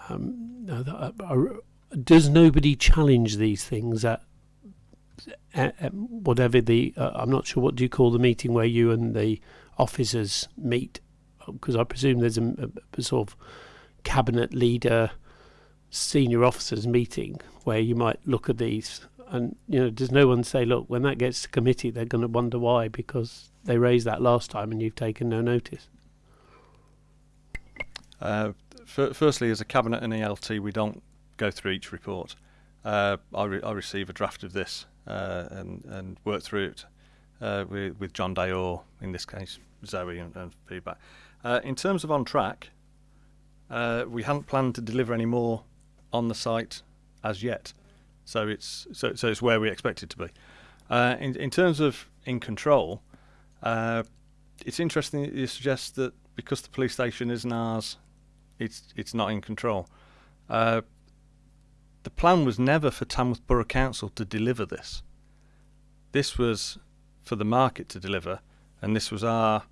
Um, I- does nobody challenge these things at, at, at whatever the, uh, I'm not sure, what do you call the meeting where you and the officers meet? Because I presume there's a, a, sort of cabinet leader, senior officers meeting where you might look at these. And, you know, does no one say, look, when that gets to committee, they're going to wonder why because they raised that last time and you've taken no notice? Uh, fir- firstly, as a cabinet and ELT, we don't go through each report. Uh, I, re- I receive a draft of this uh, and and work through it uh, with with John Day or in this case Zoe and, and feedback. Uh, in terms of on track, uh, we hadn't planned to deliver any more on the site as yet, so it's so so it's where we expect it to be. Uh, in in terms of in control, uh, it's interesting that you suggest that because the police station isn't ours, it's it's not in control. Uh, the plan was never for Tamworth Borough Council to deliver this. This was for the market to deliver, and this was our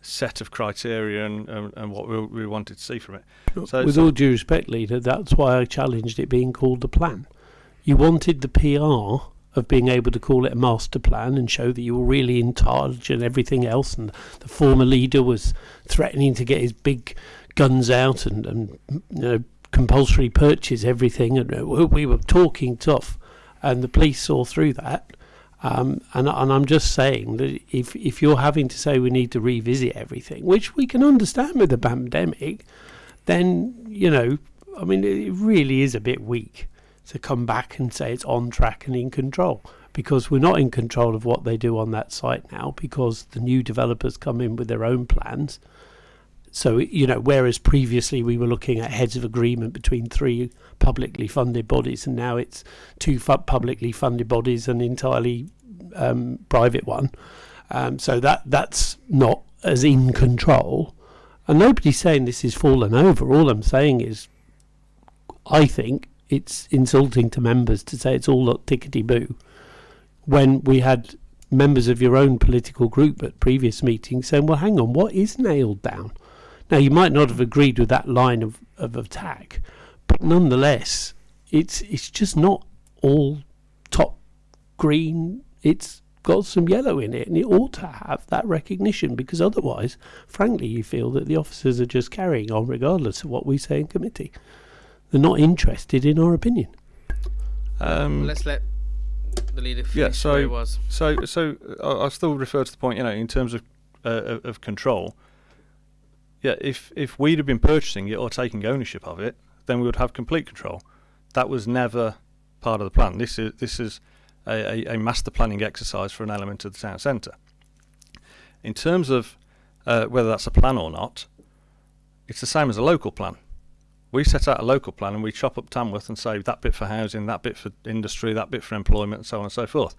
set of criteria and, and, and what we, we wanted to see from it. So- With all due respect, leader, that's why I challenged it being called the plan. You wanted the PR of being able to call it a master plan and show that you were really in charge and everything else. And the former leader was threatening to get his big guns out and, and you know, compulsory purchase everything. And uh, we were talking tough, and the police saw through that. Um, and, and I'm just saying that if if you're having to say we need to revisit everything, which we can understand with the pandemic, then you know, I mean, it really is a bit weak to come back and say it's on track and in control because we're not in control of what they do on that site now because the new developers come in with their own plans. So you know, whereas previously we were looking at heads of agreement between three publicly funded bodies, and now it's two fu- publicly funded bodies and entirely um, private one. Um, so that that's not as in control. And nobody's saying this is fallen over. All I'm saying is, I think it's insulting to members to say it's all look tickety boo, when we had members of your own political group at previous meetings saying, "Well, hang on, what is nailed down?" Now you might not have agreed with that line of, of attack, but nonetheless, it's it's just not all top green. It's got some yellow in it, and it ought to have that recognition because otherwise, frankly, you feel that the officers are just carrying on regardless of what we say in committee. They're not interested in our opinion. Um, Let's let the leader finish Yeah, where so- he was. So, so I- I'll still refer to the point, you know, in terms of uh, of of control. Yeah, if if we'd have been purchasing it or taking ownership of it, then we would have complete control. That was never part of the plan. This is this is a, a, a master planning exercise for an element of the town centre. In terms of uh, whether that's a plan or not, it's the same as a local plan. We set out a local plan and we chop up Tamworth and say that bit for housing, that bit for industry, that bit for employment, and so on and so forth.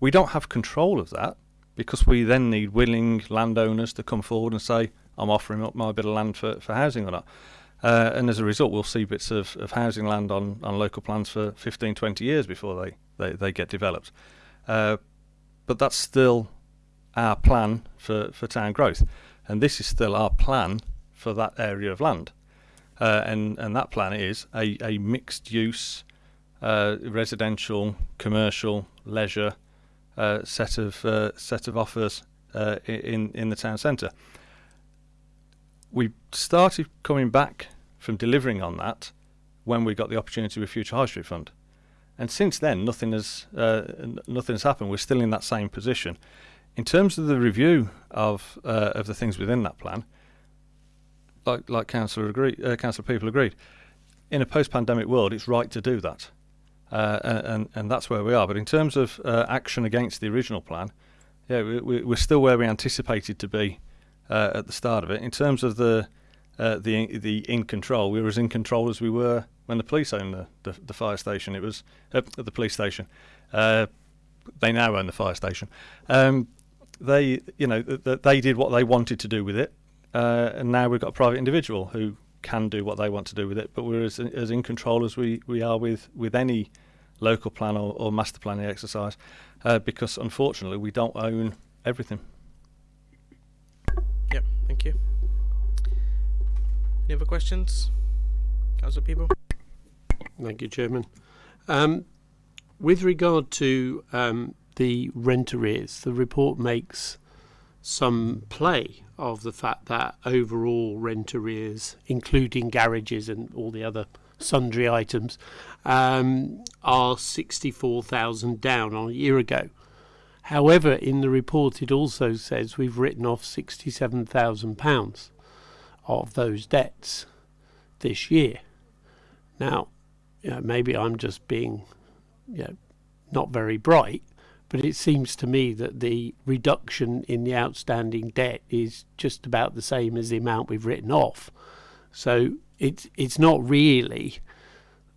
We don't have control of that because we then need willing landowners to come forward and say, I'm offering up my bit of land for, for housing or not. Uh, and as a result, we'll see bits of, of housing land on, on local plans for 15, 20 years before they, they, they get developed. Uh, but that's still our plan for, for town growth. And this is still our plan for that area of land. Uh, and, and that plan is a, a mixed use, uh, residential, commercial, leisure uh, set of uh, set of offers in in the town centre. We started coming back from delivering on that when we got the opportunity with Future High Street Fund, and since then nothing has uh, nothing has happened. We're still in that same position. In terms of the review of uh, of the things within that plan, like like Councillor agreed, uh, Councillor Peaple agreed, in a post-pandemic world, it's right to do that, uh, and and that's where we are. But in terms of uh, action against the original plan, yeah, we, we're still where we anticipated to be uh, at the start of it. In terms of the uh, the the in control, we were as in control as we were when the police owned the, the, the fire station. It was uh, the police station. Uh, they now own the fire station. Um, they, you know, th- th- they did what they wanted to do with it, uh, and now we've got a private individual who can do what they want to do with it. But we're as, as in control as we, we are with, with any local plan or, or master planning exercise, uh, because unfortunately we don't own everything. Yep, thank you. Any other questions? Councillor Peaple? Thank you, Chairman. Um, with regard to um, the rent arrears, the report makes some play of the fact that overall rent arrears, including garages and all the other sundry items, um, are 64,000 down on a year ago. However, in the report, it also says we've written off £67,000 of those debts this year. Now, you know, maybe I'm just being, you know, not very bright, but it seems to me that the reduction in the outstanding debt is just about the same as the amount we've written off. So it's it's not really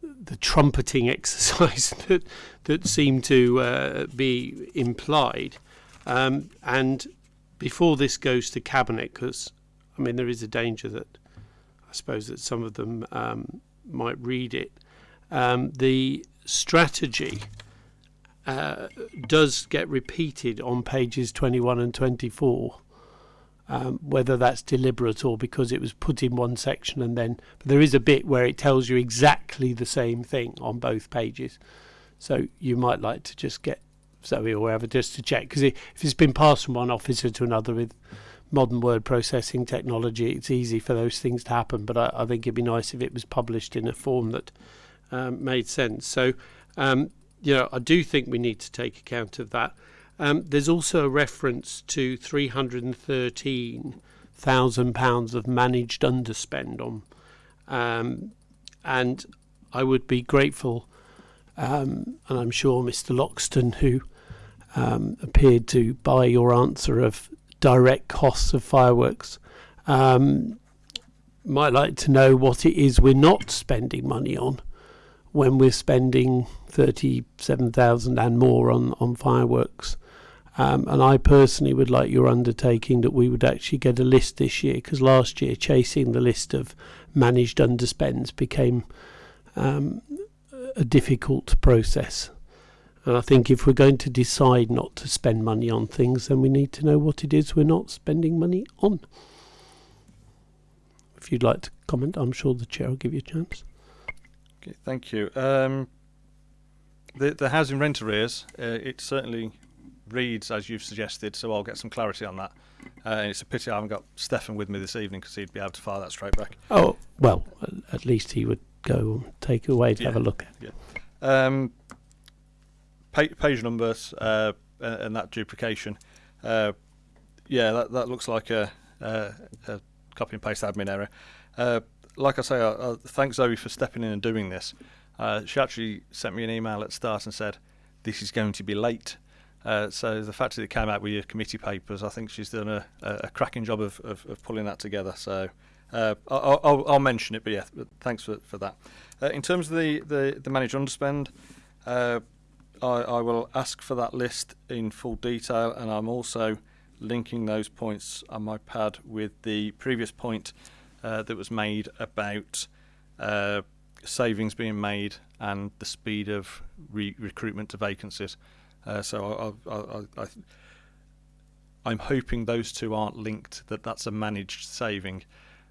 the trumpeting exercise that that seemed to uh, be implied. Um, and before this goes to cabinet, because I mean there is a danger that I suppose that some of them um, might read it. Um, the strategy uh, does get repeated on pages 21 and 24. Um, whether that's deliberate or because it was put in one section and then there is a bit where it tells you exactly the same thing on both pages so you might like to just get Zoe or whoever just to check because if it's been passed from one officer to another with modern word processing technology it's easy for those things to happen but I, I think it'd be nice if it was published in a form that um, made sense so um, you know I do think we need to take account of that um, there's also a reference to three hundred and thirteen thousand pounds of managed underspend on, um, and I would be grateful, um, and I'm sure Mr. Loxton, who um, appeared to buy your answer of direct costs of fireworks, um, might like to know what it is we're not spending money on when we're spending thirty-seven thousand and more on on fireworks. Um, and I personally would like your undertaking that we would actually get a list this year because last year chasing the list of managed underspends became um, a difficult process. And I think if we're going to decide not to spend money on things, then we need to know what it is we're not spending money on. If you'd like to comment, I'm sure the chair will give you a chance. Okay, thank you. Um, the the housing rent arrears, uh, it certainly reads as you've suggested, so I'll get some clarity on that. Uh, and it's a pity I haven't got Stefan with me this evening because he'd be able to fire that straight back. Oh, well, at least he would go take it away to have a look at. Um, pa- page numbers uh, and that duplication. Uh, yeah, that, that looks like a, a, a copy and paste admin error. Uh, like I say, I, I thank Zoe for stepping in and doing this. Uh, she actually sent me an email at start and said, "This is going to be late." Uh, so the fact that it came out with your committee papers, I think she's done a, a, a cracking job of, of, of pulling that together. So uh, I'll, I'll, I'll mention it, but yeah, thanks for, for that. Uh, in terms of the, the, the managed underspend, I, I will ask for that list in full detail, and I'm also linking those points on my pad with the previous point uh, that was made about uh, savings being made and the speed of re- recruitment to vacancies. Uh, so I, I, I, I, I'm hoping those two aren't linked. That that's a managed saving.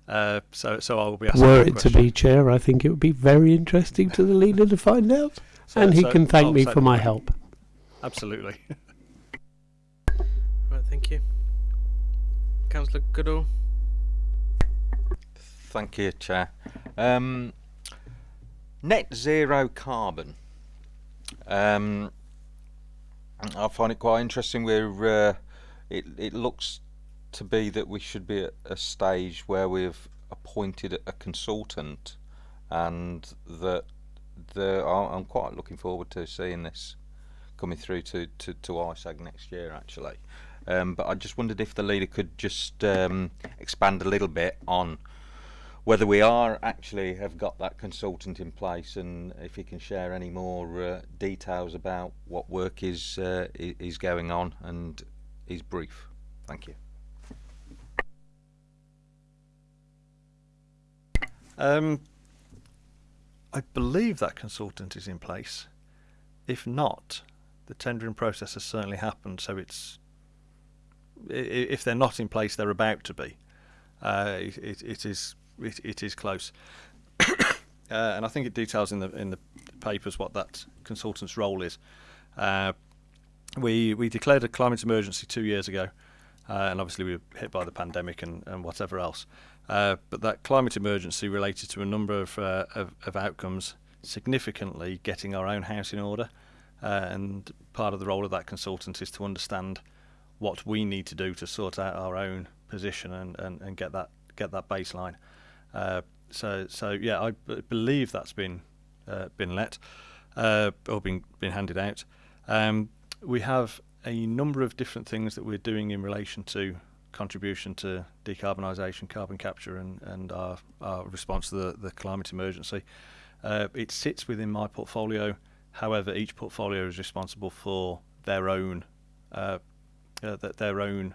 Uh, so so I will be asking. Were it to be chair, I think it would be very interesting to the leader to find out. So- and he so can thank I'll me say- for my help. Absolutely. Right, thank you. Councillor Goodall. Thank you, Chair. Um, net zero carbon. Um, I find it quite interesting. Where uh, it it looks to be that we should be at a stage where we've appointed a consultant, and that I'm quite looking forward to seeing this coming through to to, to ISAG next year. Actually, um, but I just wondered if the leader could just um, expand a little bit on whether we are actually have got that consultant in place and if he can share any more uh, details about what work is uh, is going on and is brief. Thank you. Um, I believe that consultant is in place. If not, the tendering process has certainly happened, so it's if they're not in place, they're about to be. Uh, it, it is it, it is close, uh, and I think it details in the in the papers what that consultant's role is. Uh, we we declared a climate emergency two years ago, uh, and obviously we were hit by the pandemic and, and whatever else. Uh, but that climate emergency related to a number of, uh, of, of outcomes, significantly getting our own house in order, and part of the role of that consultant is to understand what we need to do to sort out our own position and, and, and get that get that baseline. Uh, so so yeah, I believe that's been uh, been let uh, or been been handed out. Um, we have a number of different things that we're doing in relation to contribution to decarbonisation, carbon capture, and and our, our response to the, the climate emergency. Uh, it sits within my portfolio. However, each portfolio is responsible for their own uh, uh, their own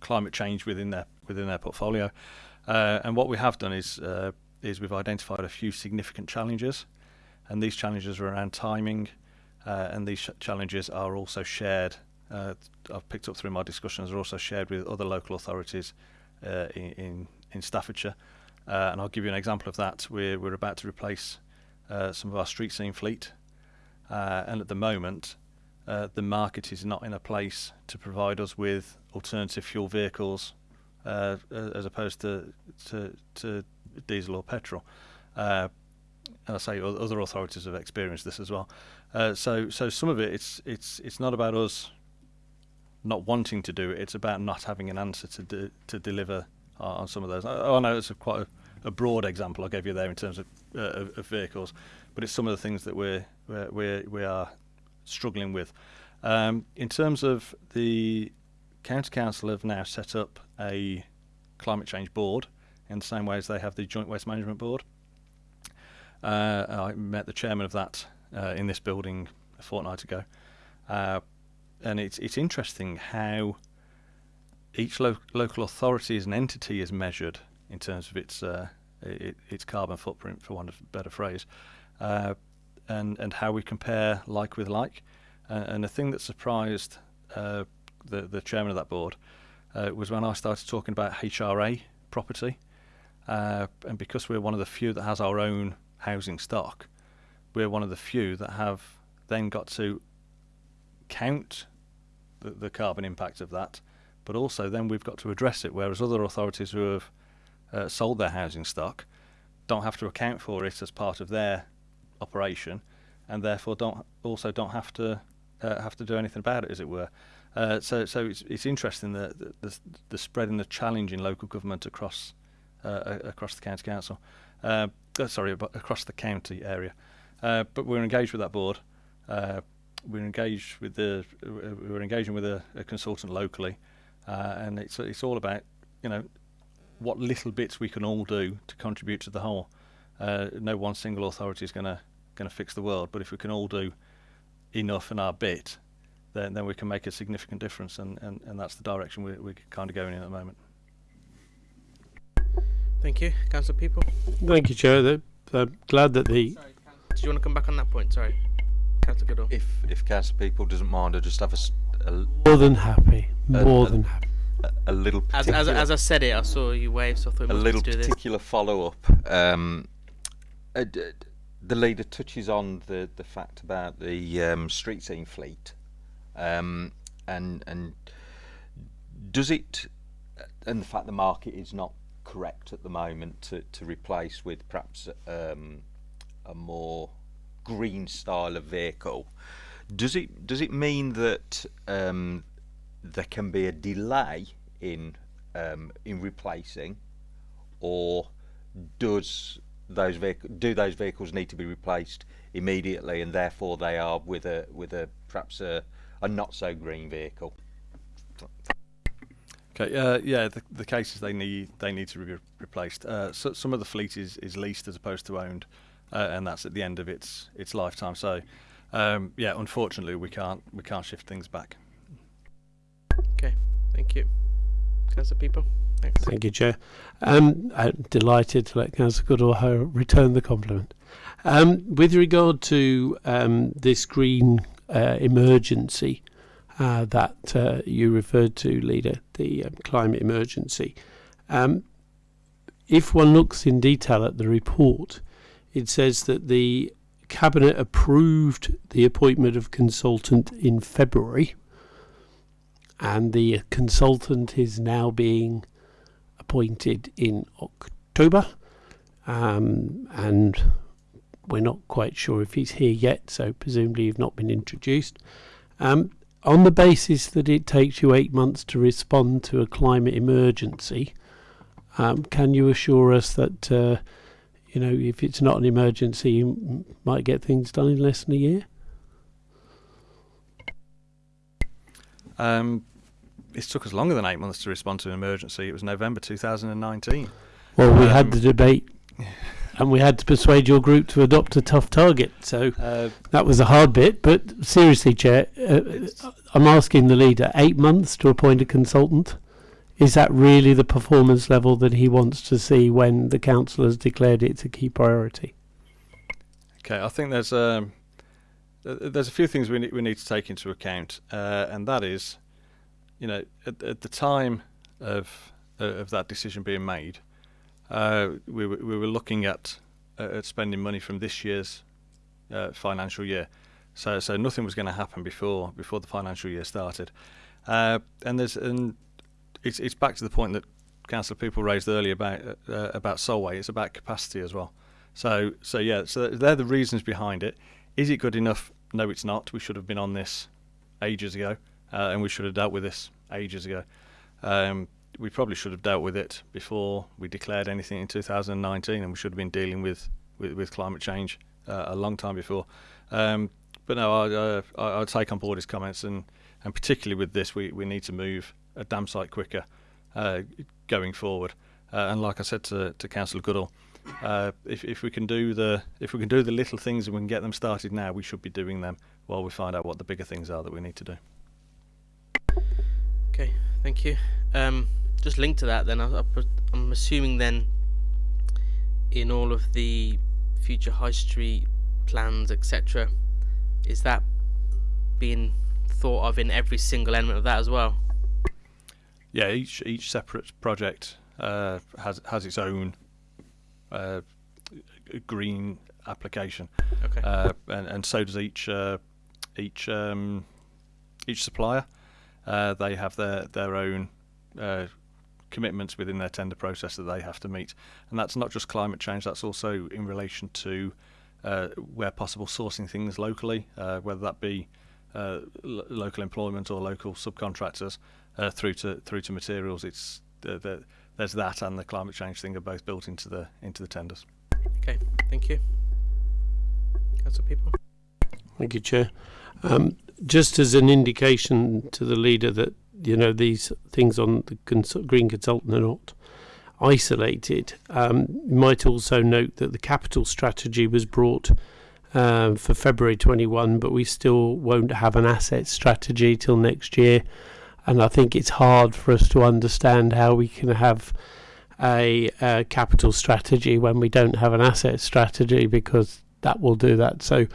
climate change within their within their portfolio. Uh, and what we have done is uh, is we've identified a few significant challenges, and these challenges are around timing, uh, and these challenges are also shared. Uh, I've picked up through my discussions are also shared with other local authorities uh, in, in, Staffordshire, uh, and I'll give you an example of that. We're we're about to replace some of our street scene fleet, and at the moment. the market is not in a place to provide us with alternative fuel vehicles uh, as opposed to, to, to diesel or petrol. Uh, I say other authorities have experienced this as well. Uh, so so some of it it's it's it's not about us not wanting to do it. It's about not having an answer to to deliver on some of those. I, I know it's a quite a, a, broad example I gave you there in terms of, uh, of, of vehicles, but it's some of the things that we're we're, we're we are struggling with. Um, in terms of the County Council have now set up a climate change board in the same way as they have the Joint Waste Management Board. Uh, I met the chairman of that uh, in this building a fortnight ago, uh, and it's it's interesting how each lo- local authority as an entity is measured in terms of its uh, it, its carbon footprint, for want of a better phrase, uh, and and how we compare like with like. Uh, and the thing that surprised the, the chairman of that board, uh, was when I started talking about HRA property. Uh, and because we're one of the few that has our own housing stock, we're one of the few that have then got to count the, the carbon impact of that, but also then we've got to address it, whereas other authorities who have uh, sold their housing stock don't have to account for it as part of their operation, and therefore don't also don't have to uh, have to do anything about it, as it were. Uh, so, so it's, it's interesting the, the, the spread and the challenge in local government across uh, across the county council. Uh, uh sorry, across the county area. Uh, but we're engaged with that board. Uh, we're engaged with the we're engaging with a, a consultant locally, and it's it's all about you know what little bits we can all do to contribute to the whole. no one single authority is going to going to fix the world, but if we can all do enough in our bit, then, then we can make a significant difference, and, and, and that's the direction we're, we're kind of going in at the moment. Thank you, Councillor Peaple. Thank you, Chair. I'm glad that the. Sorry, Did you want to come back on that point? Sorry, Councillor Goodall. If if Councillor Peaple doesn't mind, I just have a, a more than happy, more a, than happy. A, a little as, as as I said it, I saw you wave, so I thought we'd do this. a little particular follow up. Um, the leader touches on the the fact about the um, street scene fleet um, and and does it and the fact the market is not correct at the moment to, to replace with perhaps um, a more green style of vehicle. Does it does it mean that um, there can be a delay in um, in replacing, or does those do those vehicles need to be replaced immediately, and therefore they are with a with a perhaps a, a not so green vehicle? Okay, uh, yeah, the, the cases they need they need to be replaced. Uh, so some of the fleet is, is leased as opposed to owned, uh, and that's at the end of its its lifetime. So, um, yeah, unfortunately, we can't we can't shift things back. Okay, thank you. Councillor Peaple. Thanks. Thank you, Chair. Um, I'm delighted to let Councillor Goodall return the compliment. Um, with regard to um, this green uh, emergency, uh, that uh, you referred to, Leader, the um, climate emergency. Um, if one looks in detail at the report, it says that the Cabinet approved the appointment of consultant in February, and the consultant is now being appointed in October, um, and we're not quite sure if he's here yet, so presumably he's not been introduced. Um, on the basis that it takes you eight months to respond to a climate emergency, um, can you assure us that, uh, you know, if it's not an emergency, you might get things done in less than a year? Um, it took us longer than eight months to respond to an emergency. It was November 2019. Well, we Um, had the debate, and we had to persuade your group to adopt a tough target. So Uh, that was a hard bit. But seriously, Chair, uh, I'm asking the leader: eight months to appoint a consultant. Is that really the performance level that he wants to see when the council has declared it's a key priority? Okay, I think there's um, there's a few things we need, we need to take into account, uh, and that is, you know, at, at the time of uh, of that decision being made, uh, we were, we were looking at uh, at spending money from this year's uh, financial year, so so nothing was going to happen before before the financial year started, uh, and there's and it's it's back to the point that Councillor Peaple raised earlier about uh, about Solway. It's about capacity as well. So, so yeah, so they're the reasons behind it. Is it good enough? No, it's not. We should have been on this ages ago, uh, and we should have dealt with this ages ago. Um, we probably should have dealt with it before we declared anything in 2019, and we should have been dealing with with, with climate change uh, a long time before. Um, but no, I, uh, I, I take on board his comments, and, and particularly with this, we, we need to move a damn sight quicker uh, going forward. Uh, and like I said to, to Councillor Goodall, uh, if, if we can do the if we can do the little things and we can get them started now, we should be doing them while we find out what the bigger things are that we need to do. Okay, thank you. Um, just linked to that, then I, I'm assuming then in all of the future high street plans, etc., is that being thought of in every single element of that as well? Yeah, each each separate project uh, has has its own uh, green application, Okay. uh, and and so does each uh, each um, each supplier. Uh, they have their their own uh, commitments within their tender process that they have to meet, and that's not just climate change. That's also in relation to uh, where possible sourcing things locally, uh, whether that be uh, lo- local employment or local subcontractors, uh, through to through to materials. It's the, the, there's that and the climate change thing are both built into the into the tenders. Okay, thank you. Council Peaple. Thank you, Chair. Um, just as an indication to the leader that you know these things on the cons- green consultant are not isolated, um, you might also note that the capital strategy was brought uh, for February 21, but we still won't have an asset strategy till next year. And I think it's hard for us to understand how we can have a, uh capital strategy when we don't have an asset strategy because that will do that. So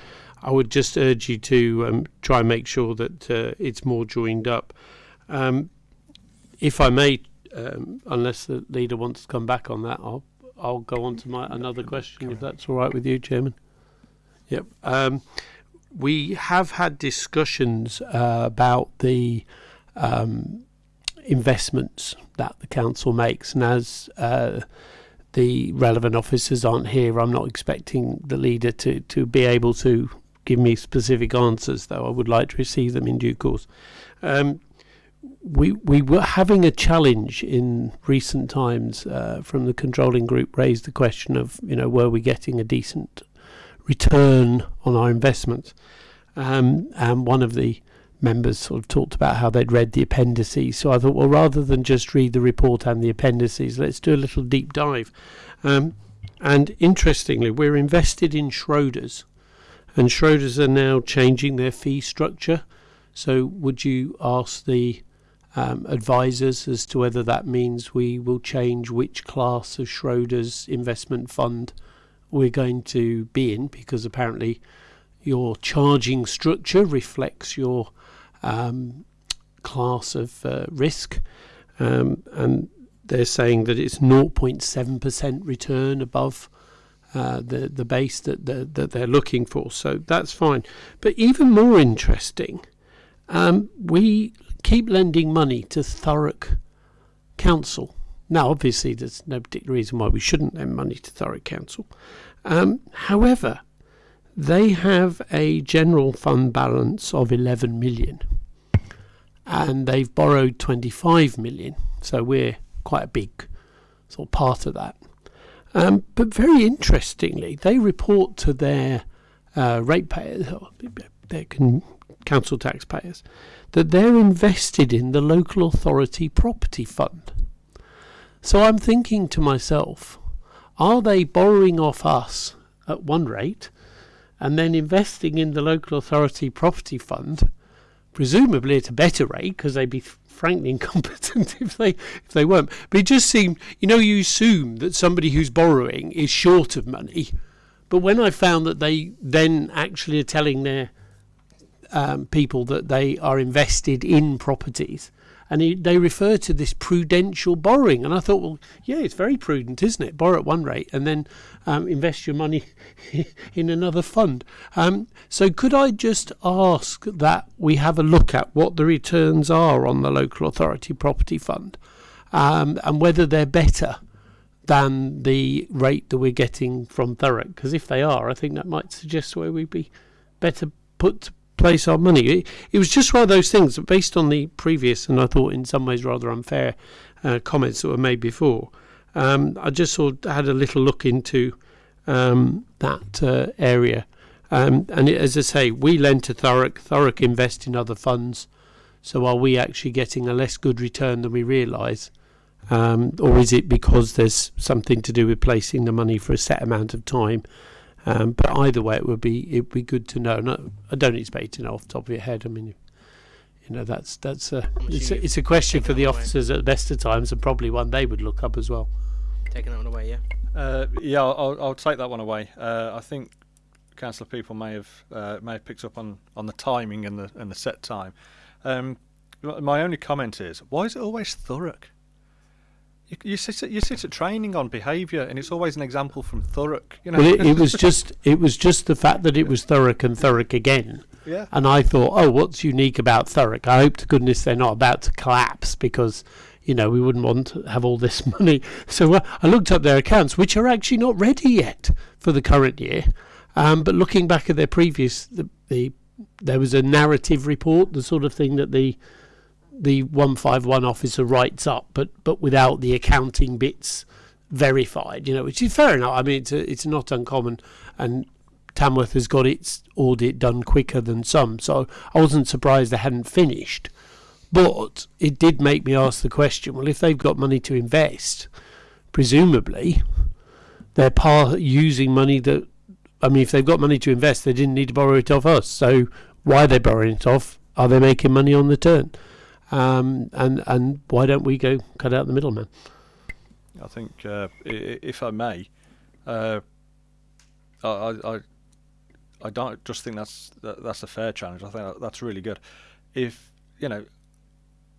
I would just urge you to um, try and make sure that uh, it's more joined up. Um, if I may, um, unless the leader wants to come back on that, I'll I'll go on to my another question if that's all right with you, Chairman. Yep. Um, we have had discussions uh, about the um, investments that the council makes, and as uh, the relevant officers aren't here, I'm not expecting the leader to, to be able to give me specific answers, though. I would like to receive them in due course. Um, we we were having a challenge in recent times uh, from the controlling group raised the question of you know were we getting a decent return on our investments? Um, and one of the members sort of talked about how they'd read the appendices. So I thought well rather than just read the report and the appendices let's do a little deep dive. Um, and interestingly we're invested in Schroders and Schroders are now changing their fee structure. So would you ask the um, advisors as to whether that means we will change which class of Schroders investment fund we're going to be in? Because apparently your charging structure reflects your um, class of uh, risk um, and they're saying that it's 0.7% return above uh, the the base that, that that they're looking for so that's fine but even more interesting um, we keep lending money to Thurrock Council. Now, obviously, there's no particular reason why we shouldn't lend money to Thurrock Council. Um, however, they have a general fund balance of 11 million and they've borrowed 25 million. So we're quite a big sort of part of that. Um, but very interestingly, they report to their uh, ratepayers, their council taxpayers, that they're invested in the local authority property fund. So I'm thinking to myself, are they borrowing off us at one rate and then investing in the local authority property fund, presumably at a better rate because they'd be frankly incompetent if they if they weren't. But it just seemed, you know, you assume that somebody who's borrowing is short of money. But when I found that they then actually are telling their um, people that they are invested in properties. And he, they refer to this prudential borrowing. And I thought, well, yeah, it's very prudent, isn't it? Borrow at one rate and then um, invest your money in another fund. Um, so, could I just ask that we have a look at what the returns are on the local authority property fund um, and whether they're better than the rate that we're getting from Thurrock? Because if they are, I think that might suggest where we'd be better put place our money. It, it, was just one of those things based on the previous and I thought in some ways rather unfair uh, comments that were made before. Um, I just sort of had a little look into um, that uh, area. Um, and it, as I say, we lend to Thurrock. Thurrock invest in other funds. So are we actually getting a less good return than we realise? Um, or is it because there's something to do with placing the money for a set amount of time um, but either way, it would be it would be good to know. No, I don't expect to know off the top of your head. I mean, you know, that's that's a it's a, it's a question for the officers away. at the best of times, and probably one they would look up as well. Taking that one away, yeah. Uh, yeah, I'll, I'll take that one away. Uh, I think council Peaple may have uh, may have picked up on, on the timing and the and the set time. Um, my only comment is, why is it always Thurrock? You, you sit at, you sit at training on behaviour, and it's always an example from Thurrock. You know? Well, it, it was just it was just the fact that it was Thurrock and Thurrock again. Yeah. And I thought, oh, what's unique about Thurrock? I hope to goodness they're not about to collapse because you know we wouldn't want to have all this money. So uh, I looked up their accounts, which are actually not ready yet for the current year. Um, but looking back at their previous, the, the there was a narrative report, the sort of thing that the the 151 officer writes up, but but without the accounting bits verified, you know, which is fair enough. I mean, it's a, it's not uncommon, and Tamworth has got its audit done quicker than some, so I wasn't surprised they hadn't finished. But it did make me ask the question: Well, if they've got money to invest, presumably they're par- using money that. I mean, if they've got money to invest, they didn't need to borrow it off us. So why are they borrowing it off? Are they making money on the turn? Um, and and why don't we go cut out the middleman? I think, uh, if I may, uh, I, I I don't just think that's that, that's a fair challenge. I think that's really good. If you know,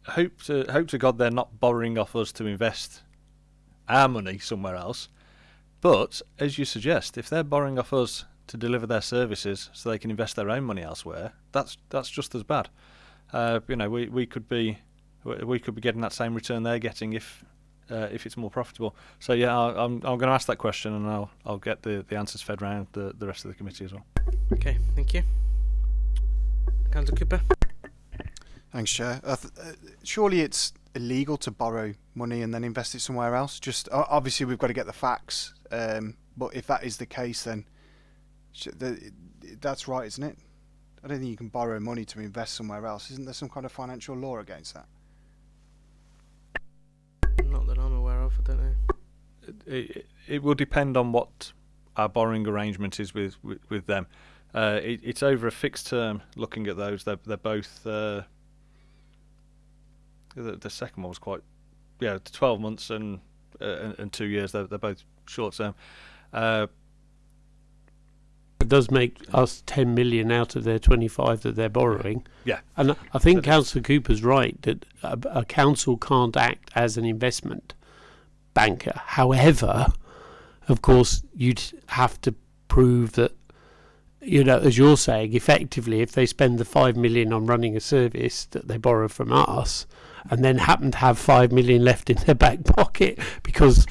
hope to hope to God they're not borrowing off us to invest our money somewhere else. But as you suggest, if they're borrowing off us to deliver their services so they can invest their own money elsewhere, that's that's just as bad. Uh, you know, we, we could be we we could be getting that same return they're getting if uh, if it's more profitable. So yeah, I'll, I'm I'm going to ask that question and I'll I'll get the, the answers fed round the the rest of the committee as well. Okay, thank you. Councillor Cooper. Thanks, Chair. Uh, th- uh, surely it's illegal to borrow money and then invest it somewhere else. Just o- obviously we've got to get the facts. Um, but if that is the case, then sh- the, that's right, isn't it? I don't think you can borrow money to invest somewhere else. Isn't there some kind of financial law against that? Not that I'm aware of. I don't know. It, it, it will depend on what our borrowing arrangement is with with, with them. Uh, it, it's over a fixed term. Looking at those, they're they're both. Uh, the, the second one was quite, yeah, twelve months and uh, and, and two years. They're they're both short term. It does make us 10 million out of their 25 that they're borrowing. Yeah. And I think Councillor Cooper's right that a, a council can't act as an investment banker. However, of course, you'd have to prove that, you know, as you're saying, effectively, if they spend the 5 million on running a service that they borrow from us and then happen to have 5 million left in their back pocket because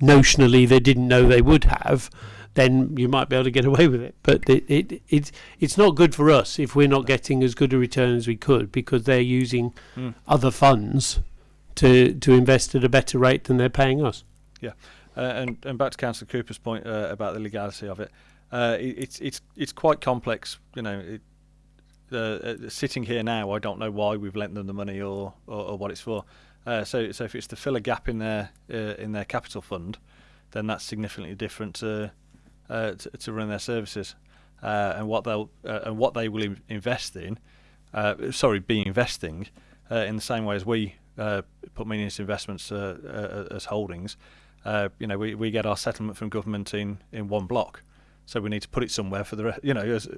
notionally they didn't know they would have, then you might be able to get away with it. But it, it it's it's not good for us if we're not getting as good a return as we could because they're using Hmm. other funds to to invest at a better rate than they're paying us. Uh, and and back to Councillor Cooper's point uh, about the legality of it, uh, it, it's it's it's quite complex. You know, it, uh, sitting here now, I don't know why we've lent them the money or or, or what it's for. Uh, so so if it's to fill a gap in their uh, in their capital fund, then that's significantly different to uh, to, to run their services. Uh, and what they'll uh, and what they will in- invest in, uh, sorry, be investing uh, in the same way as we uh, put money into investments uh, uh, as holdings uh, you know, we, we get our settlement from government in, in one block. So we need to put it somewhere for the, you know, as,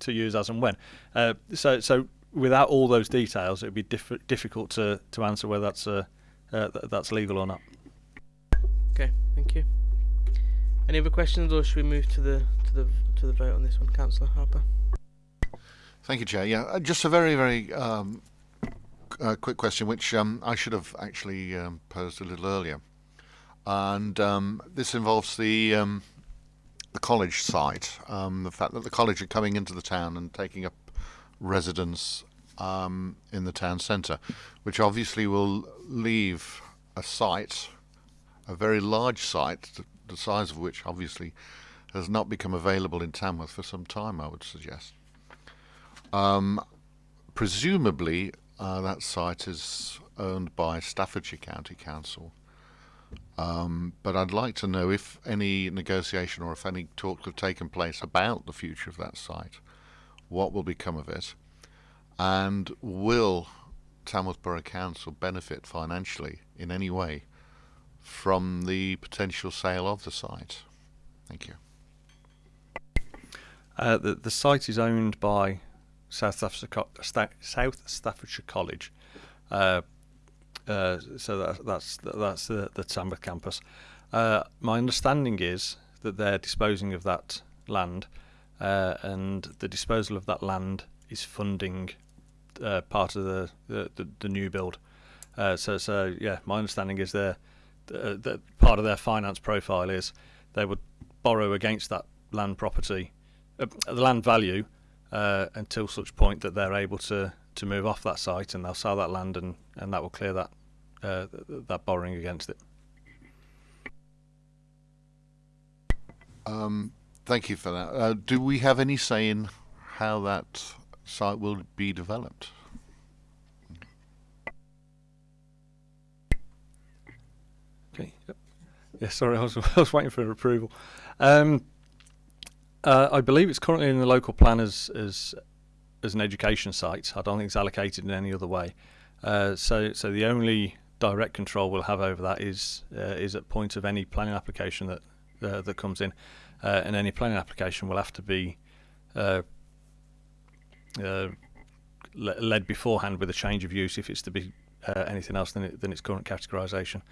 to use as and when. Uh, so, so without all those details, it would be diff- difficult to, to answer whether that's, uh, uh, th- that's legal or not. Okay, thank you. Any other questions, or should we move to the to the to the vote on this one, Councillor Harper? Thank you, Chair. Yeah, uh, just a very, very um, uh, quick question, which um, I should have actually um, posed a little earlier, and um, this involves the um, the college site. Um, the fact that the college are coming into the town and taking up residence in the town centre, which obviously will leave a site, a very large site, the size of which obviously has not become available in Tamworth for some time. I would suggest. Um, presumably, uh, that site is owned by Staffordshire County Council. Um, but I'd like to know if any negotiation or if any talks have taken place about the future of that site, what will become of it, and will Tamworth Borough Council benefit financially in any way from the potential sale of the site? Thank you. Uh, the, the site is owned by South Staffordshire, South Staffordshire College. Uh, uh, so that, that's that's the, the Tamworth campus. Uh, my understanding is that they're disposing of that land, uh, and the disposal of that land is funding uh, part of the, the, the, the new build. So so yeah, my understanding is they're uh, that part of their finance profile is they would borrow against that land property, uh, the land value, uh, until such point that they're able to, to move off that site and they'll sell that land and, and that will clear that uh, that borrowing against it. Um, thank you for that. Uh, do we have any say in how that site will be developed? Okay. Yep. Yeah, sorry, I was, I was waiting for approval. Um, uh, I believe it's currently in the local plan as, as as an education site. I don't think it's allocated in any other way. Uh, so so the only direct control we'll have over that is uh, is at point of any planning application that uh, that comes in, uh, and any planning application will have to be uh, led beforehand with a change of use if it's to be anything else than, it, than its current categorisation.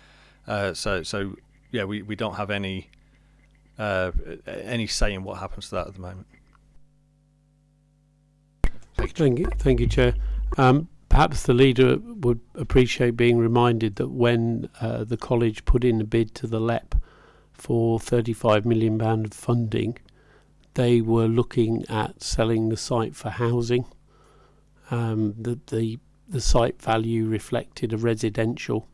Uh, so so yeah, we, we don't have any uh, any say in what happens to that at the moment. Thank you, thank you, Chair. Um, perhaps the leader would appreciate being reminded that when uh, the college put in a bid to the LEP for 35 million pound of funding, they were looking at selling the site for housing. Um, the, the the site value reflected a residential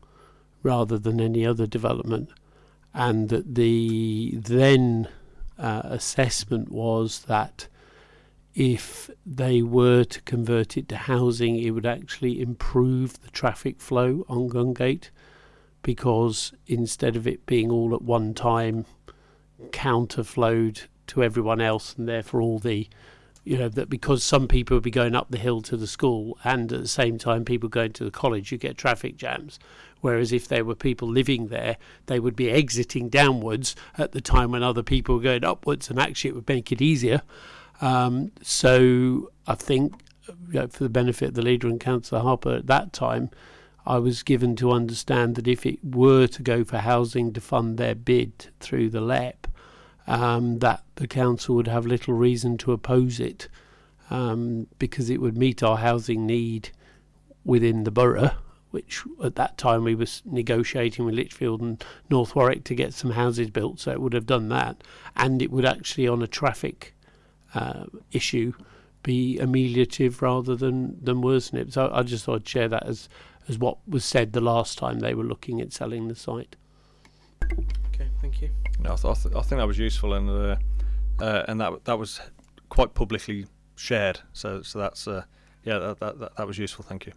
rather than any other development, and that the then uh, assessment was that if they were to convert it to housing, it would actually improve the traffic flow on Gungate because instead of it being all at one time counterflowed to everyone else and therefore all the you know that because some people would be going up the hill to the school and at the same time people going to the college you get traffic jams. Whereas if there were people living there they would be exiting downwards at the time when other people were going upwards and actually it would make it easier. Um, so I think you know, for the benefit of the leader and Councillor Harper at that time I was given to understand that if it were to go for housing to fund their bid through the LEP um, that the council would have little reason to oppose it um, because it would meet our housing need within the borough, which at that time we were negotiating with Lichfield and North Warwick to get some houses built, so it would have done that, and it would actually on a traffic uh, issue be ameliorative rather than than worsen it. So I just thought I'd share that as as what was said the last time they were looking at selling the site. Okay, thank you know, I, th- I, th- I think that was useful, and uh, uh, and that that was quite publicly shared. So so that's uh, yeah, that, that, that that was useful. Thank you.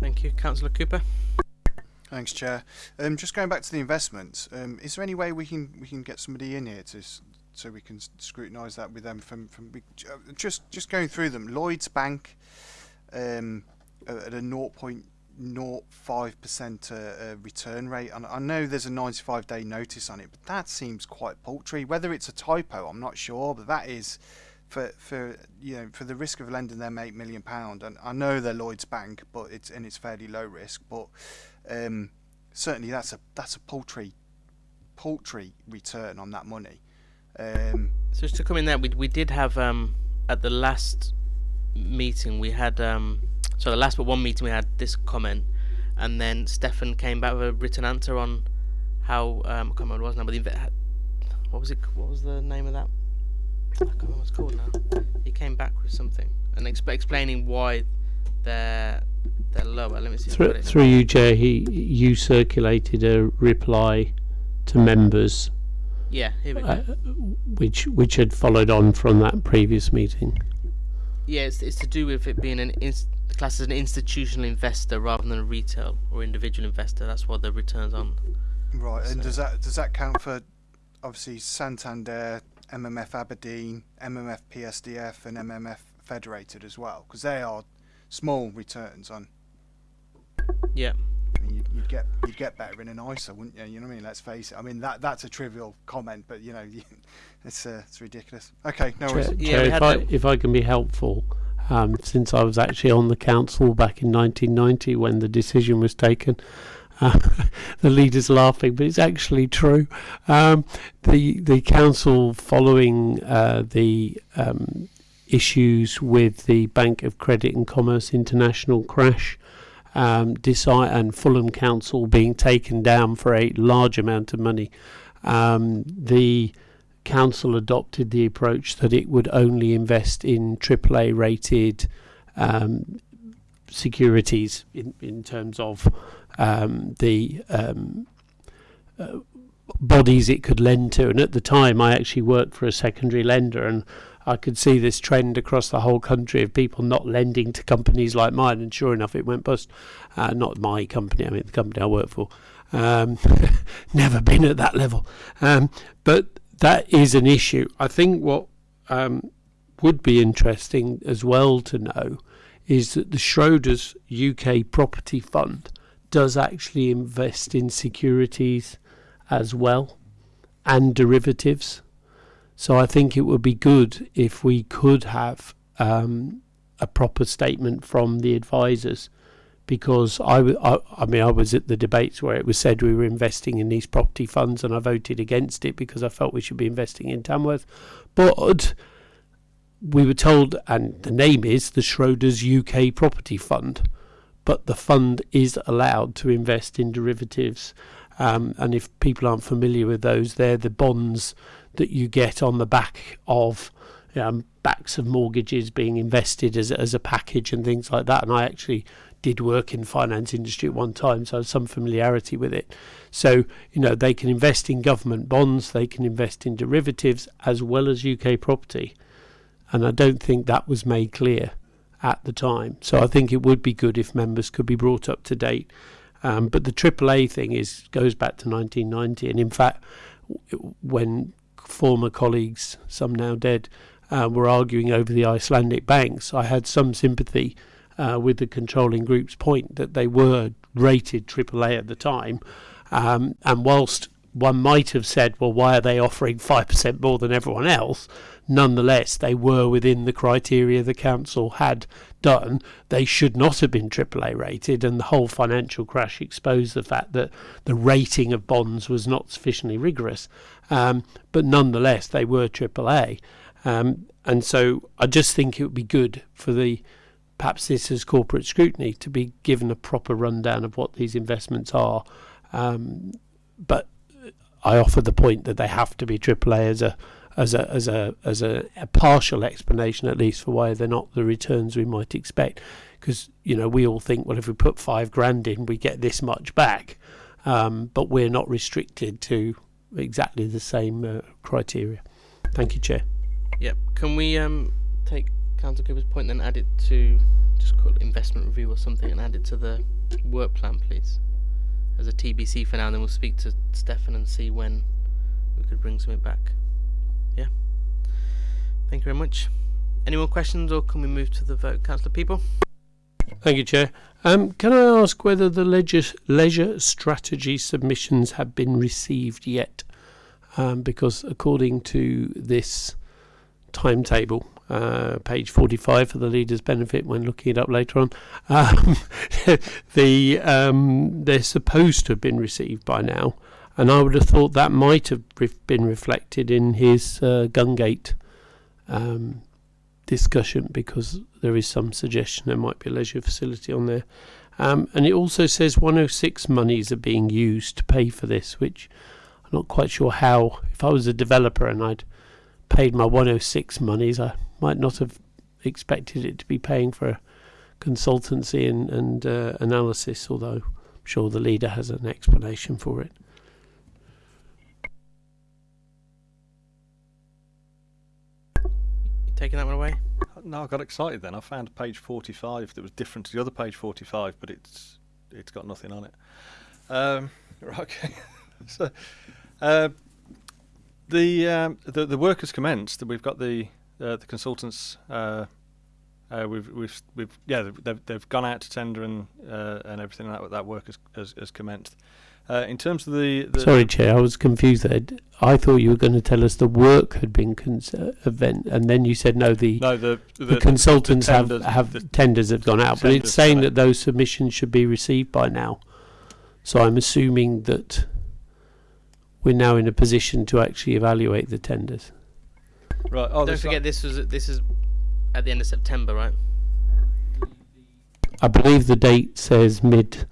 Thank you, Councillor Cooper. Thanks, Chair. Um, just going back to the investments, um, is there any way we can we can get somebody in here to so we can scrutinise that with them from from uh, just just going through them? Lloyd's Bank um, at a 0.2 0.5% uh, uh, return rate. And I know there's a 95 day notice on it, but that seems quite paltry. Whether it's a typo, I'm not sure, but that is for for you know for the risk of lending them eight million pound. And I know they're Lloyd's Bank, but it's and it's fairly low risk, but um, certainly that's a that's a paltry paltry return on that money. Um, so just to come in there, we we did have um, at the last meeting we had. Um so the last but one meeting we had this comment, and then Stefan came back with a written answer on how um I can't remember what it was now, but the what was it? What was the name of that? I can't remember what it's called now. He came back with something and exp- explaining why they're they're lower. Let me see. Through, through you, Chair, he, you circulated a reply to members, Yeah, here we go. uh, which which had followed on from that previous meeting. Yeah, it's, it's to do with it being an ins- classed as an institutional investor rather than a retail or individual investor. That's what the returns on. right, and does that does that count for obviously Santander, MMF Aberdeen, MMF PSDF, and MMF Federated as well? Because they are small returns on. Yeah, I mean, you'd, you'd get you'd get better in an ISA, wouldn't you? You know what I mean? Let's face it. I mean that that's a trivial comment, but you know, it's uh, it's ridiculous. Okay, no worries. Yeah, Chair, if I if I can be helpful, um, since I was actually on the council back in 1990 when the decision was taken. Uh, the leader's laughing, but it's actually true. Um, the the council, following uh, the um, issues with the Bank of Credit and Commerce International crash, um, decide and Fulham Council being taken down for a large amount of money, um, the council adopted the approach that it would only invest in AAA rated um, securities in, in terms of um, the um, uh, bodies it could lend to. And at the time, I actually worked for a secondary lender, and I could see this trend across the whole country of people not lending to companies like mine. And sure enough, it went bust. Uh, not my company, I mean the company I work for. Um, never been at that level. Um, but that is an issue. I think what um, would be interesting as well to know is that the Schroders UK Property Fund does actually invest in securities as well and derivatives. So I think it would be good if we could have um, a proper statement from the advisors because I, I mean I was at the debates where it was said we were investing in these property funds and I voted against it because I felt we should be investing in Tamworth. But we were told, and the name is the Schroders UK Property Fund, but the fund is allowed to invest in derivatives. Um, and if people aren't familiar with those, they're the bonds that you get on the back of um, backs of mortgages being invested as, as a package and things like that. And I actually did work in finance industry at one time, so some familiarity with it. So, you know, they can invest in government bonds, they can invest in derivatives as well as UK property. And I don't think that was made clear at the time. So I think it would be good if members could be brought up to date. Um, but the AAA thing is goes back to 1990, and in fact, when former colleagues, some now dead, uh, were arguing over the Icelandic banks, I had some sympathy uh, with the controlling group's point that they were rated AAA at the time. Um, and whilst one might have said, well, why are they offering 5% more than everyone else? Nonetheless, they were within the criteria the council had done. They should not have been AAA rated, and the whole financial crash exposed the fact that the rating of bonds was not sufficiently rigorous. Um, but nonetheless, they were AAA. Um, and so I just think it would be good for the perhaps this is corporate scrutiny to be given a proper rundown of what these investments are. Um, but I offer the point that they have to be AAA as a as a as a as a, a partial explanation at least for why they're not the returns we might expect. Because you know we all think well if we put five grand in we get this much back, um, but we're not restricted to exactly the same uh, criteria. Thank you, Chair. Yep. Can we um take Councillor Cooper's point point, then add it to just call it investment review or something and add it to the work plan, please? As a TBC for now, and then we'll speak to Stefan and see when we could bring something back. Yeah. Thank you very much. Any more questions, or can we move to the vote, Councillor Peaple? Thank you, Chair. Um, can I ask whether the leisure, leisure strategy submissions have been received yet? Um, because according to this timetable, uh, page 45 for the leader's benefit when looking it up later on. Um, the um, they're supposed to have been received by now, and I would have thought that might have been reflected in his uh, Gungate um, discussion because there is some suggestion there might be a leisure facility on there. Um, and it also says 106 monies are being used to pay for this, which I'm not quite sure how. If I was a developer and I'd paid my 106 monies, I might not have expected it to be paying for consultancy and, and uh, analysis, although I'm sure the leader has an explanation for it. You taking that one away? No, I got excited then. I found page 45 that was different to the other page 45, but it's it's got nothing on it. Um, right, okay. so, uh, the, um, the the work has commenced. We've got the uh, the consultants. Uh, uh, we've we've we've yeah they've they've gone out to tender and uh, and everything that that work has has, has commenced. Uh, in terms of the, the sorry, chair, I was confused there. I thought you were going to tell us the work had been uh, event, and then you said no. The no the the, the consultants the tenders, have have the tenders have gone out, but it's saying that those submissions should be received by now. So I'm assuming that we're now in a position to actually evaluate the tenders. Right. Oh, Don't there's forget this was this is at the end of September, right? I believe the date says mid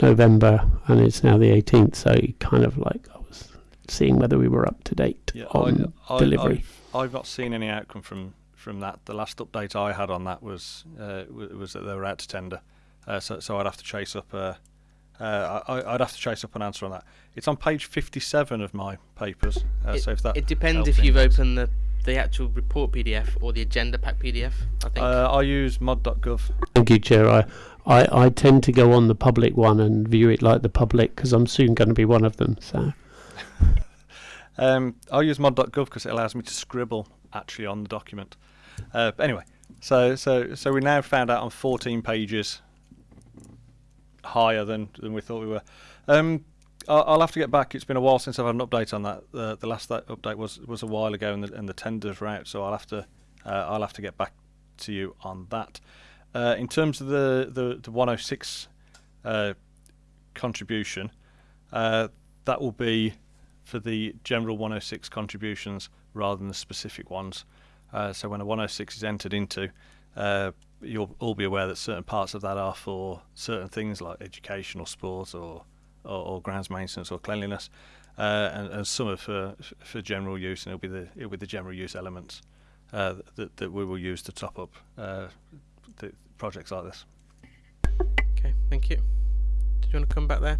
November and it's now the 18th, so kind of like I was seeing whether we were up to date Yeah, on I, I, delivery. I've, I've not seen any outcome from from that. The last update I had on that was uh, was that they were out to tender. Uh, so so I'd have to chase up. Uh, uh, I, I'd have to chase up an answer on that. It's on page 57 of my papers. Uh, It- so if that It depends if you've anyone. opened the the actual report PDF or the agenda pack PDF. I think. Uh, I use mod.gov. Thank you, Chair. I, I, I tend to go on the public one and view it like the public because I'm soon going to be one of them. So Um, I use mod.gov because it allows me to scribble actually on the document. Uh, anyway, so so so we now found out on 14 pages higher than than we thought we were. Um, I'll, have to get back. It's been a while since I've had an update on that. The last that update was was a while ago, and the, and the tenders were out. So I'll have to uh, I'll have to get back to you on that. Uh, in terms of the the, the 106 uh, contribution, uh, that will be for the general 106 contributions rather than the specific ones. Uh, so when a 106 is entered into, you'll all be aware that certain parts of that are for certain things like education or sport or, or, or grounds maintenance or cleanliness, uh, and, and some are for, for general use, and it'll be the, it'll be the general use elements uh, that, that we will use to top up uh, the projects like this. Okay, thank you. Did you want to come back there?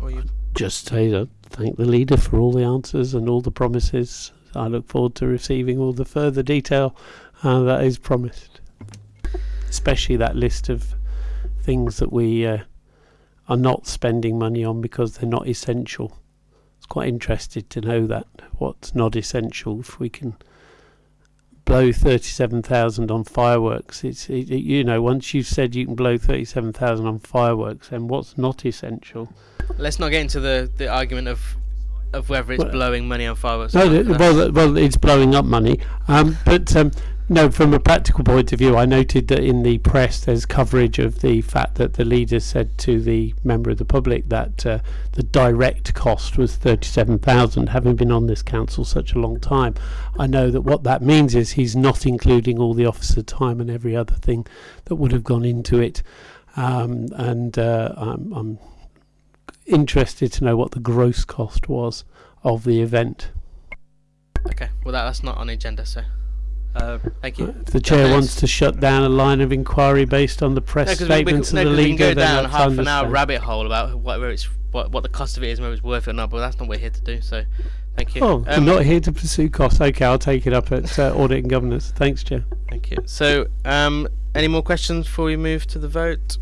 Or you? Just say that thank the leader for all the answers and all the promises. I look forward to receiving all the further detail uh, that is promised, especially that list of things that we uh, are not spending money on because they're not essential. It's quite interested to know that what's not essential. If we can blow thirty-seven thousand on fireworks, it's it, it, you know once you've said you can blow thirty-seven thousand on fireworks, then what's not essential? Let's not get into the, the argument of of whether it's Well- blowing money on fireworks. No, or not. th- That's- well, well, it's blowing up money. Um, but um, no, from a practical point of view, I noted that in the press there's coverage of the fact that the leader said to the member of the public that uh, the direct cost was thirty-seven thousand. Having been on this council such a long time, I know that what that means is he's not including all the officer time and every other thing that would have gone into it. Um, and uh, I'm, I'm interested to know what the gross cost was of the event. okay, well that, that's not on the agenda, so Uh, thank you. If the chair wants to shut down a line of inquiry based on the press No, 'cause we- we, statements no, of the 'cause we can go down half an hour rabbit hole about whether it's what, what the cost of it is whether it's worth it or not. But that's not what we're here to do. So, thank you. Oh, I'm Um, not here to pursue costs. Okay, I'll take it up at uh, audit and governance. Thanks, Chair. Thank you. So, um, any more questions before we move to the vote?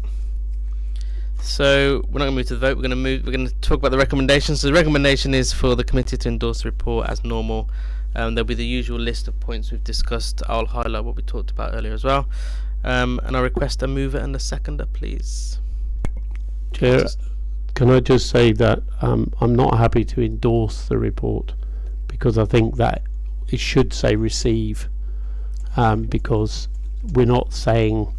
So we're not going to move to the vote. We're going to move. We're going to talk about the recommendations. So the recommendation is for the committee to endorse the report as normal. Um, there'll be the usual list of points we've discussed. I'll highlight what we talked about earlier as well. Um, and I request a mover and a seconder, please. Chair, can I just say that um, I'm not happy to endorse the report because I think that it should say receive um, because we're not saying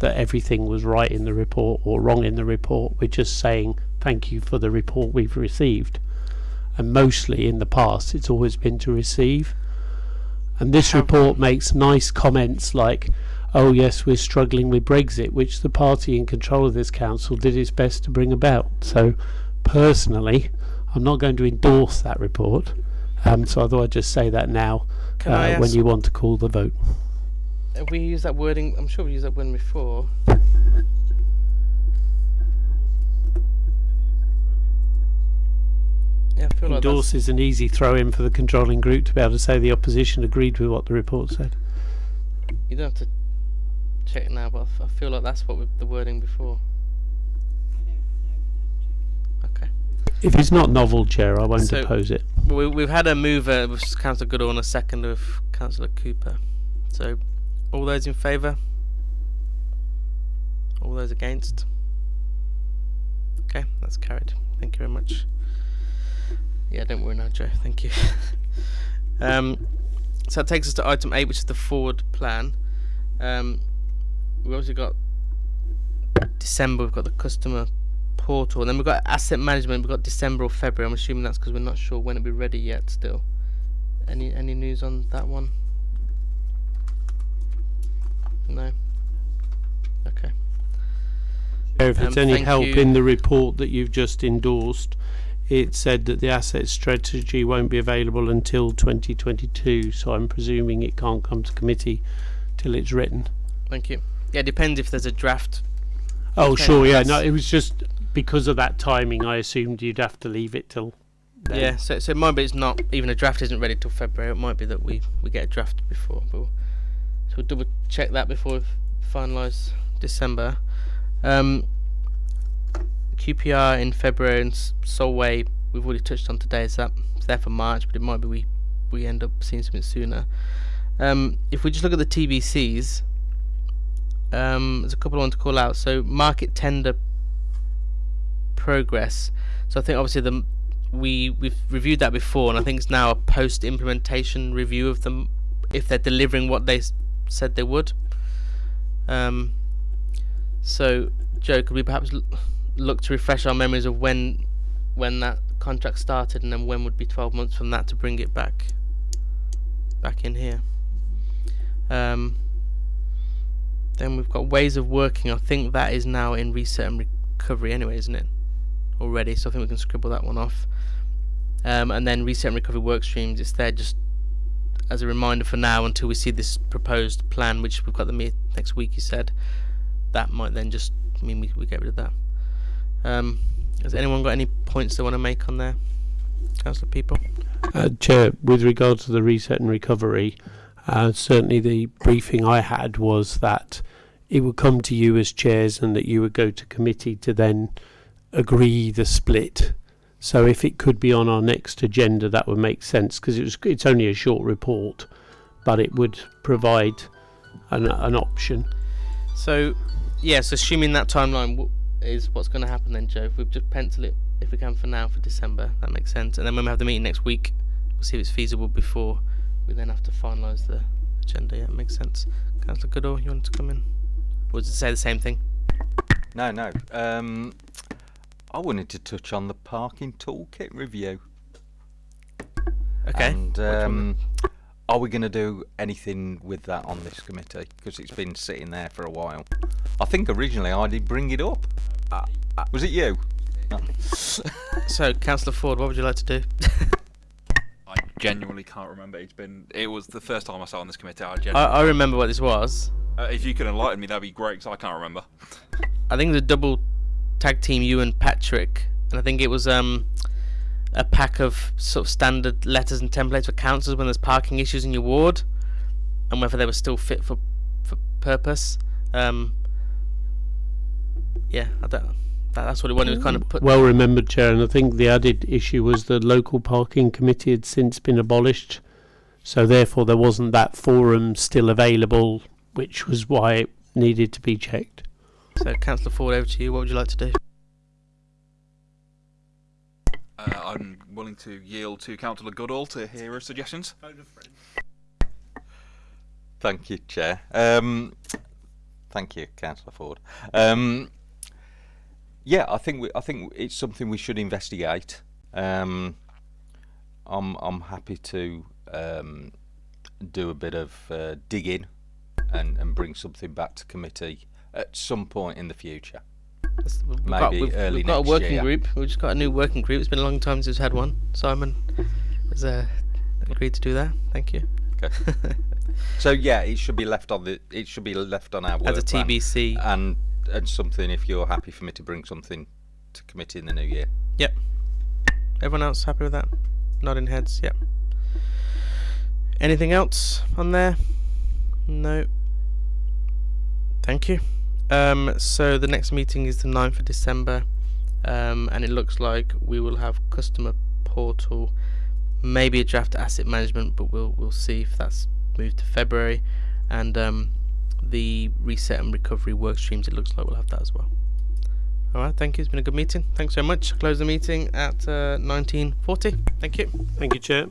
that everything was right in the report or wrong in the report. We're just saying thank you for the report we've received. And mostly in the past, it's always been to receive. And this report makes nice comments like, oh yes, we're struggling with Brexit, which the party in control of this council did its best to bring about. So, personally, I'm not going to endorse that report. Um, so I thought I'd just say that now uh, when you want to call the vote. We used that wording? I'm sure we used that wording before. Yeah, I feel like that's, Endorse is an easy throw in for the controlling group to be able to say the opposition agreed with what the report said. you don't have to check now, but I feel like that's what we the wording before. Okay. If it's not novel, Chair, I won't So- oppose it. We, we've had a mover with Councillor Goodall and a second with Councillor Cooper. So, all those in favour? All those against? Okay, that's carried. Thank you very much. Yeah, don't worry now, Joe. Thank you. um, so that takes us to item eight, which is the forward plan. Um, we obviously got December. We've got the customer portal, and then we've got asset management. We've got December or February. I'm assuming that's because we're not sure when it'll be ready yet. Still, any any news on that one? No. Okay. If it's Um, any help you. in the report that you've just endorsed, it said that the asset strategy won't be available until 2022, so I'm presuming it can't come to committee till it's written. Thank you. Yeah, it depends if there's a draft. Oh, Okay, sure, yeah. No, it was just because of that timing. I assumed you'd have to leave it till. Then. Yeah, so so it might be it's not even a draft isn't ready till February. It might be that we we get a draft before. But we'll, so we'll double check that before we finalise December. Um, QPR in February and Solway we've already touched on today. So that there for March, but it might be we we end up seeing something sooner. Um, if we just look at the TBCs, um, there's a couple I want to call out. So market tender progress. So I think obviously the we we've reviewed that before, and I think it's now a post implementation review of them if they're delivering what they said they would. Um, so Joe, could we perhaps look to refresh our memories of when when that contract started, and then when would be 12 months from that to bring it back back in here? Um, then we've got ways of working. I think that is now in reset and recovery anyway, isn't it? Already, so I think we can scribble that one off. Um, and then reset and recovery work streams. It's there just as a reminder for now until we see this proposed plan, which we've got the meet next week. You said that might then just mean we, we get rid of that. Um, has anyone got any points they want to make on there, councillor Peaple? Uh, Chair, with regard to the reset and recovery, uh, certainly the briefing I had was that it would come to you as chairs and that you would go to committee to then agree the split. So if it could be on our next agenda, that would make sense because it was it's only a short report, but it would provide an, an option. So, yes, assuming that timeline is what's going to happen then, Joe. If we just pencil it, if we can, for now for December, that makes sense. And then when we have the meeting next week, we'll see if it's feasible before we then have to finalise the agenda. Yeah, it makes sense. Councillor Goodall, you want to come in? Or does it say the same thing? No, no. Um, I wanted to touch on the parking toolkit review. Okay. And um, are we going to do anything with that on this committee? Because it's been sitting there for a while. I think originally I did bring it up. Uh, uh, was it you? No. So, Councillor Ford, what would you like to do? I genuinely can't remember. It's been. It was the first time I sat on this committee. I I, genuinely. I remember what this was. uh, if you could enlighten me, that'd be great. Because I can't remember. I think it was a double tag team, you and Patrick, and I think it was um a pack of sort of standard letters and templates for councils when there's parking issues in your ward, and whether they were still fit for for purpose. Um, yeah, I don't. That, that's what it wanted to kind of put. Well remembered, Chair, and I think the added issue was the local parking committee had since been abolished, so therefore there wasn't that forum still available, which was why it needed to be checked. so, Councillor Ford, over to you. What would you like to do? Uh, I'm willing to yield to Councillor Goodall to hear her suggestions. Thank you, Chair. Um, thank you, Councillor Ford. Um, yeah, I think we, I think it's something we should investigate. Um, I'm I'm happy to um, do a bit of uh, digging and, and bring something back to committee at some point in the future. We've Maybe we've, early we've got a working year. group. We've just got a new working group. It's been a long time since we've had one. Simon has uh, agreed to do that. Thank you. Okay. So yeah, it should be left on the it should be left on our As a. TBC. and and something if you're happy for me to bring something to committee in the new year. Yep. Everyone else happy with that? Nodding heads. Yep. Anything else on there? No. Thank you. Um, so the next meeting is the 9th of December, um, and it looks like we will have customer portal, maybe a draft asset management, but we'll we'll see if that's moved to February, and um, the reset and recovery work streams. It looks like we'll have that as well. All right, thank you. It's been a good meeting. Thanks very much. Close the meeting at uh, 1940. Thank you. Thank you, Chair.